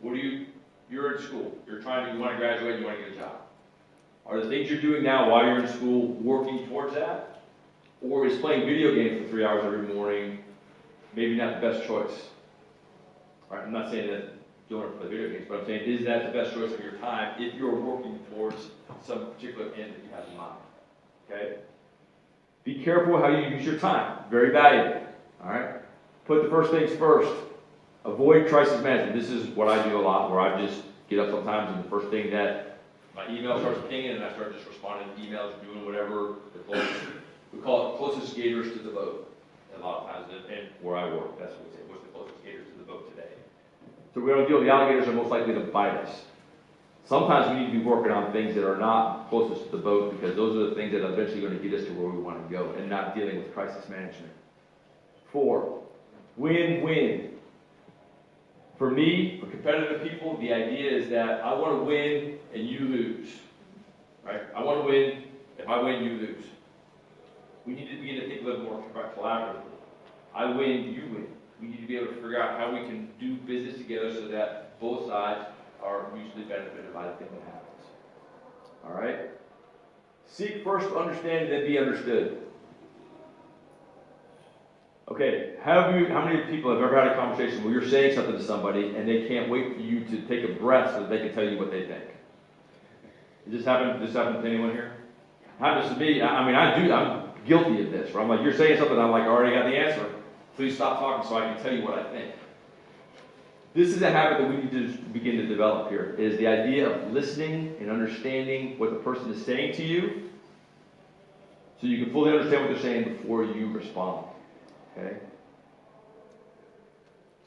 What do you, you're in school, you're trying to, you want to graduate, you want to get a job. Are the things you're doing now while you're in school working towards that? Or is playing video games for three hours every morning maybe not the best choice? All right, I'm not saying that don't want to play video games, but I'm saying, is that the best choice of your time if you're working towards some particular end that you have in mind? Okay? Be careful how you use your time. Very valuable. All right? Put the first things first. Avoid crisis management. This is what I do a lot, where I just get up sometimes and the first thing that my email starts pinging and I start just responding to emails, doing whatever the closest, we call it closest gators to the boat. A lot of times, and- and where I work, that's what we say, what's the closest gators to the boat today? So we don't deal, the alligators are most likely to bite us. Sometimes we need to be working on things that are not closest to the boat because those are the things that are eventually going to get us to where we want to go and not dealing with crisis management. Four, win-win. For me, for competitive people, the idea is that I want to win and you lose. Right? I want to win. If I win, you lose. We need to begin to think a little more collaboratively. I win, you win. We need to be able to figure out how we can do business together so that both sides are mutually benefited by the thing that happens. All right? Seek first to understand and then be understood. Okay, have you, how many people have ever had a conversation where you're saying something to somebody and they can't wait for you to take a breath so that they can tell you what they think? Does this happen, this happen to anyone here? Happens to me, I, I mean, I do, I'm guilty of this, where I'm like, you're saying something, I'm like, I already got the answer. Please stop talking so I can tell you what I think. This is a habit that we need to begin to develop here, is the idea of listening and understanding what the person is saying to you, so you can fully understand what they're saying before you respond. Okay?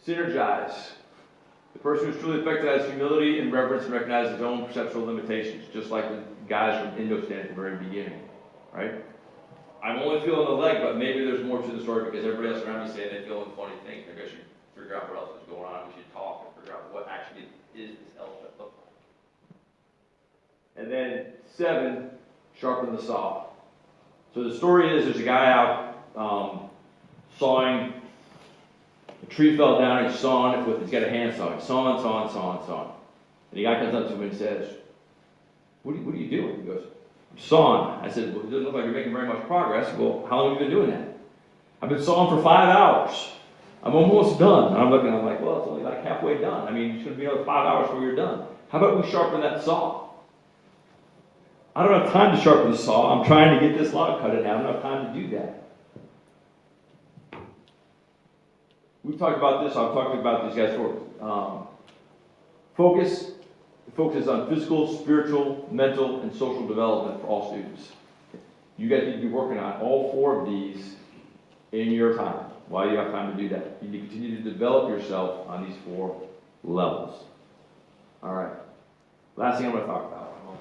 Synergize. The person who's truly effective has humility and reverence and recognizes his own perceptual limitations, just like the guys from Indostan at the very beginning, right? I'm only feeling the leg, but maybe there's more to the story because everybody else around me is saying they're feeling funny things. Maybe I should figure out what else is going on. We should talk and figure out what actually is this elephant look like. And then seven, sharpen the saw. So the story is there's a guy out um, sawing. A tree fell down. And he's sawing it with. He's got a handsaw. He's sawing, sawing, sawing, sawing. And the guy comes up to him and says, "What are you, what are you doing?" He goes, "I'm sawing." I said, "Well, it doesn't look like you're making very much progress." Well, how long have you been doing that? I've been sawing for five hours. I'm almost done. And I'm looking. I'm like, well, it's only like halfway done. I mean, it's should be another five hours before you're done. How about we sharpen that saw? I don't have time to sharpen the saw. I'm trying to get this log cut in half. I don't have time to do that. We've talked about this. I've talked about these guys for um, focus. Focuses on physical, spiritual, mental, and social development for all students. You guys need to be working on all four of these in your time while you have time to do that. You need to continue to develop yourself on these four levels. All right. Last thing I'm going to talk about. Well,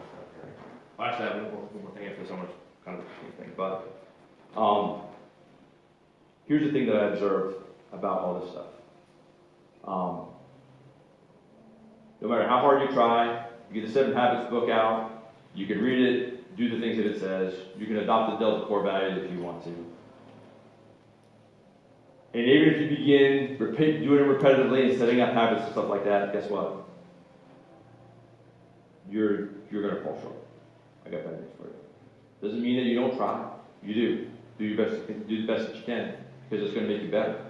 Actually, I have one more, one more thing after going to kind of thing, but um, here's the thing that I observed about all this stuff. Um, no matter how hard you try, you get the Seven Habits book out. You can read it, do the things that it says. You can adopt the Delta core values if you want to. And even if you begin repeat, doing it repetitively and setting up habits and stuff like that, guess what? You're you're gonna fall short. I got bad news for you. Doesn't mean that you don't try. You do. Do your best. Do the best that you can because it's gonna make you better.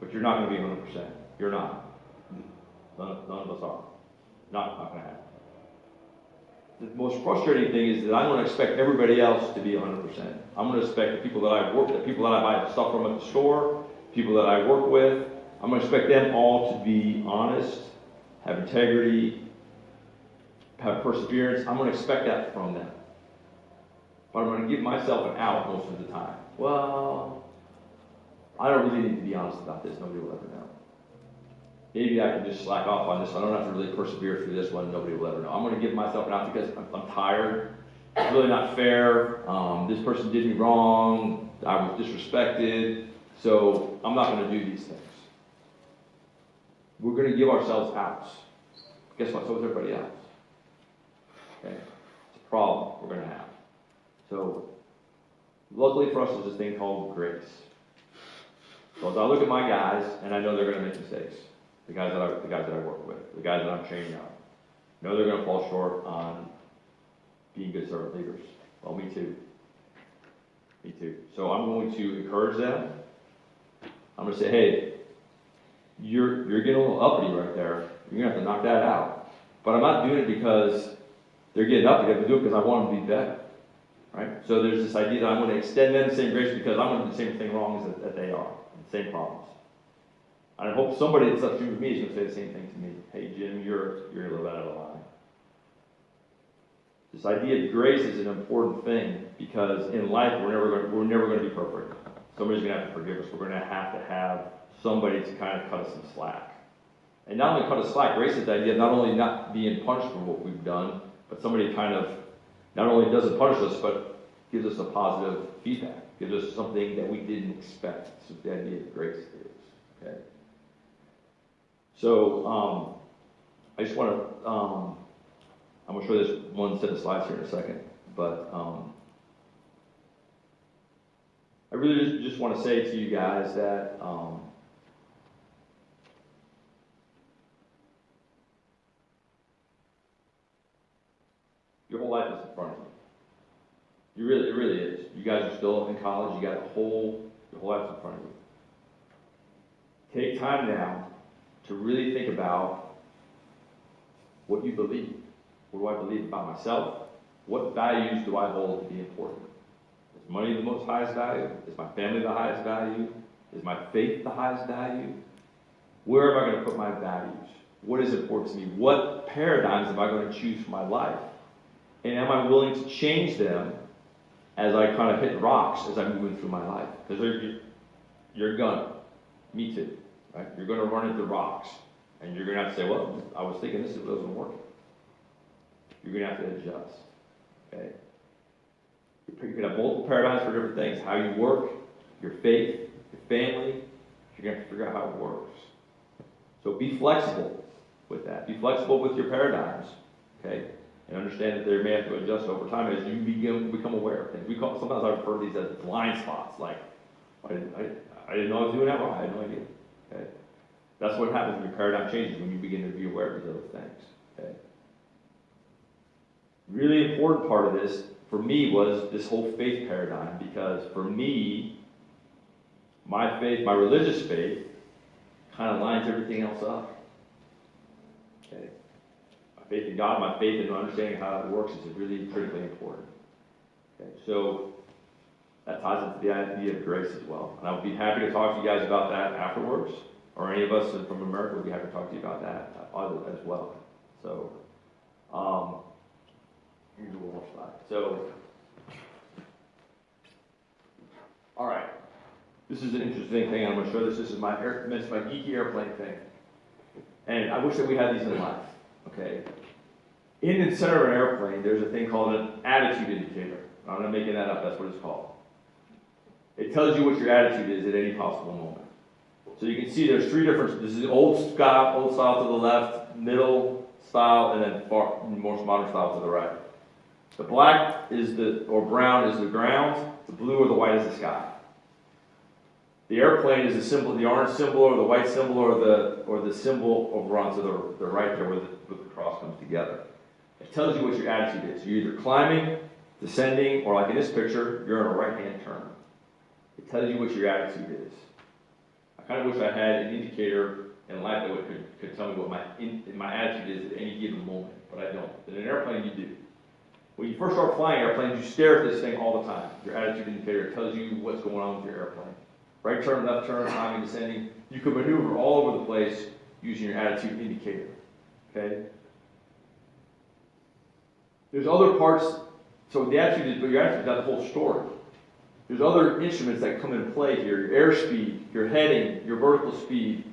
But you're not gonna be 100. percent You're not. None, none of us are. Not not gonna happen. The most frustrating thing is that I'm gonna expect everybody else to be 100. percent I'm gonna expect the people that I work, the people that I buy stuff from at the store, people that I work with. I'm gonna expect them all to be honest, have integrity, have perseverance. I'm going to expect that from them. But I'm going to give myself an out most of the time. Well, I don't really need to be honest about this. Nobody will ever know. Maybe I can just slack off on this. I don't have to really persevere through this one. Nobody will ever know. I'm going to give myself an out because I'm, I'm tired. It's really not fair. Um, this person did me wrong. I was disrespected. So I'm not going to do these things. We're going to give ourselves outs. Guess what? So is everybody else. Okay? It's a problem we're going to have. So, luckily for us, there's this thing called grace. So as I look at my guys, and I know they're going to make mistakes, the guys that I, the guys that I work with, the guys that I'm training up, know they're going to fall short on being good servant leaders. Well, me too. Me too. So I'm going to encourage them. I'm going to say, hey, you're you're getting a little uppity right there. You're going to have to knock that out. But I'm not doing it because they're getting uppity. I'm doing it because I want them to be better. Right? So there's this idea that I'm going to extend them the same grace because I'm going to do the same thing wrong as that, that they are, the same problems. I hope somebody that's upstream with me is going to say the same thing to me. Hey, Jim, you're you're a little out of line. This idea of grace is an important thing because in life we're never going we're never going to be perfect. Somebody's going to have to forgive us. We're going to have to have somebody to kind of cut us some slack. And not only cut us slack, grace is the idea of not only not being punished for what we've done, but somebody kind of not only doesn't punish us, but gives us a positive feedback, gives us something that we didn't expect. That's the idea of grace is. Okay. So um, I just want to. Um, I'm going to show this one set of slides here in a second, but um, I really just, want to say to you guys that um, your whole life is in front of you. You really, it really is. You guys are still in college. You got the whole, your whole life in front of you. Take time now to really think about what you believe. What do I believe about myself? What values do I hold to be important? Is money the most highest value? Is my family the highest value? Is my faith the highest value? Where am I going to put my values? What is important to me? What paradigms am I going to choose for my life? And am I willing to change them as I kind of hit rocks as I'm moving through my life? Because you're, you're. Me too. Right? You're gonna run into rocks, and you're gonna have to say, well, I was thinking this wasn't working. You're gonna have to adjust, okay? You could have multiple paradigms for different things, how you work, your faith, your family, you're gonna have to figure out how it works. So be flexible with that, be flexible with your paradigms, okay? And understand that they may have to adjust over time as you begin, become aware of things. We call, sometimes I refer to these as blind spots, like, I didn't, I, I didn't know I was doing that wrong, I had no idea, okay? That's what happens when your paradigm changes, when you begin to be aware of these other things, okay? Really important part of this, for me, was this whole faith paradigm, because for me, my faith, my religious faith, kind of lines everything else up. Okay? My faith in God, my faith in understanding how it works is really critically important. Okay, so that ties into the idea of grace as well. And I would be happy to talk to you guys about that afterwards, or any of us from America would be happy to talk to you about that as well. So, um, here's one more slide. So, all right. This is an interesting thing. I'm going to show this. This is my air, this is my geeky airplane thing. And I wish that we had these in life. Okay. In the center of an airplane, there's a thing called an attitude indicator. I'm not making that up. That's what it's called. It tells you what your attitude is at any possible moment. So you can see there's three different. This is old style, old style to the left, middle style, and then far, most modern style to the right. The black is the or brown is the ground. The blue or the white is the sky. The airplane is the symbol, the orange symbol or the white symbol or the or the symbol over onto the, the right there where the, where the cross comes together. It tells you what your attitude is. You're either climbing, descending, or like in this picture, you're in a right-hand turn. It tells you what your attitude is. I kind of wish I had an indicator in life that would, could, could tell me what my in, my attitude is at any given moment, but I don't. In an airplane, you do. When you first start flying airplanes, you stare at this thing all the time. Your attitude indicator tells you what's going on with your airplane. Right turn, left turn, climbing, descending. You can maneuver all over the place using your attitude indicator. Okay? There's other parts, so the attitude is, but your attitude is not the whole story. There's other instruments that come into play here. Your airspeed, your heading, your vertical speed.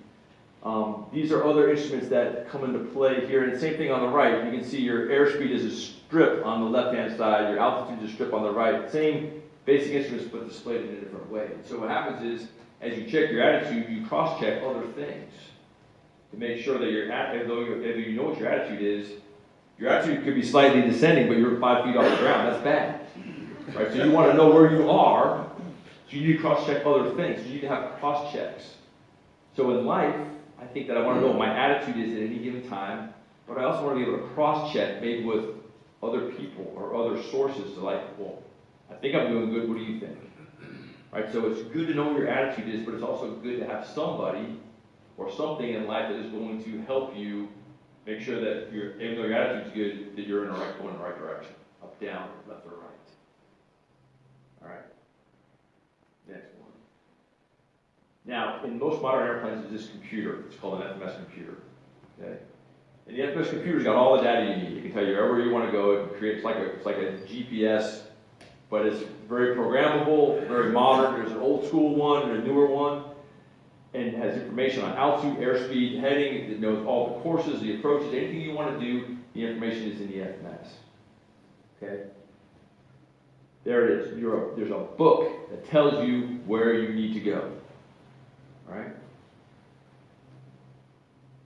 Um, these are other instruments that come into play here. And same thing on the right. You can see your airspeed is a strip on the left-hand side. Your altitude is a strip on the right. Same basic instruments, but displayed in a different way. So what happens is, as you check your attitude, you cross-check other things to make sure that your attitude, though you, if you know what your attitude is, your attitude could be slightly descending, but you're five feet off the ground. That's bad, right? So you want to know where you are. So you need to cross-check other things. You need to have cross-checks. So in life, I think that I want to know what my attitude is at any given time, but I also want to be able to cross-check maybe with other people or other sources to like, well, I think I'm doing good. What do you think? Right? So it's good to know what your attitude is, but it's also good to have somebody or something in life that is going to help you make sure that you're, even though your attitude's good, that you're in the right, going in the right direction. Up, down, left, or right. All right. Next one. Now, in most modern airplanes, there's this computer. It's called an FMS computer. Okay. And the FMS computer's got all the data you need. It can tell you wherever you want to go. It creates like a, it's like a GPS but it's very programmable, very modern. There's an old school one and a newer one, and has information on altitude, airspeed, heading. It knows all the courses, the approaches, anything you want to do. The information is in the FMS. Okay. There it is. There's a book that tells you where you need to go. Right.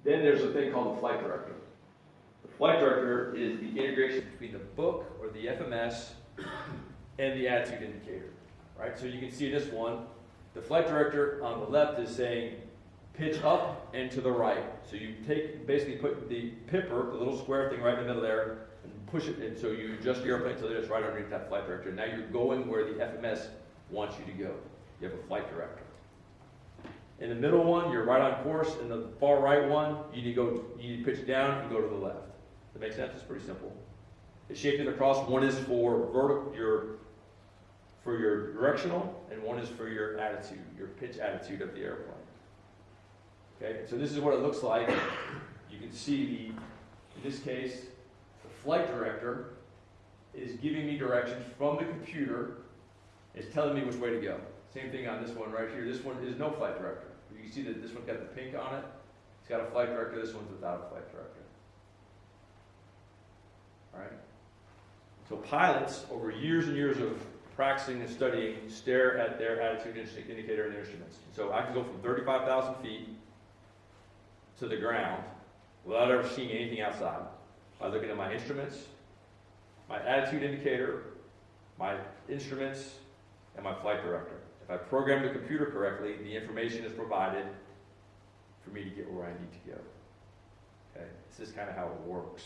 Then there's a thing called the flight director. The flight director is the integration between the book or the FMS and the attitude indicator, right? So you can see this one, the flight director on the left is saying pitch up and to the right. So you take, basically put the pipper, the little square thing right in the middle there, and push it, and so you adjust the airplane that it's right underneath that flight director. Now you're going where the FMS wants you to go. You have a flight director. In the middle one, you're right on course. In the far right one, you need to go, you need to pitch down and go to the left. That makes sense? It's pretty simple. It's shaped it across. One is for vertical, your for your directional, and one is for your attitude, your pitch attitude of the airplane. Okay, so this is what it looks like. You can see the, in this case, the flight director is giving me directions from the computer. It's telling me which way to go. Same thing on this one right here. This one is no flight director. You see that this one's got the pink on it. It's got a flight director. This one's without a flight director. All right. So pilots, over years and years of practicing and studying, stare at their attitude indicator in their instruments. So I can go from 35,000 feet to the ground without ever seeing anything outside by looking at my instruments, my attitude indicator, my instruments, and my flight director. If I program the computer correctly, the information is provided for me to get where I need to go. Okay, this is kind of how it works.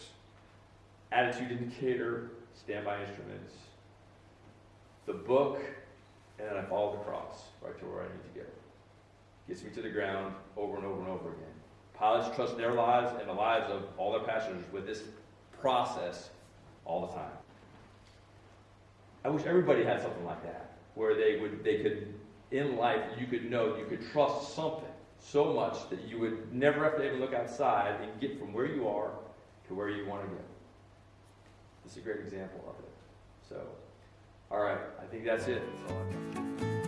Attitude indicator, standby instruments, the book, and then I follow the cross right to where I need to go. Gets me to the ground over and over and over again. Pilots trust their lives and the lives of all their passengers with this process all the time. I wish everybody had something like that, where they would, they could, in life, you could know, you could trust something so much that you would never have to even look outside and get from where you are to where you want to go. This is a great example of it. So, all right, I think that's it. That's.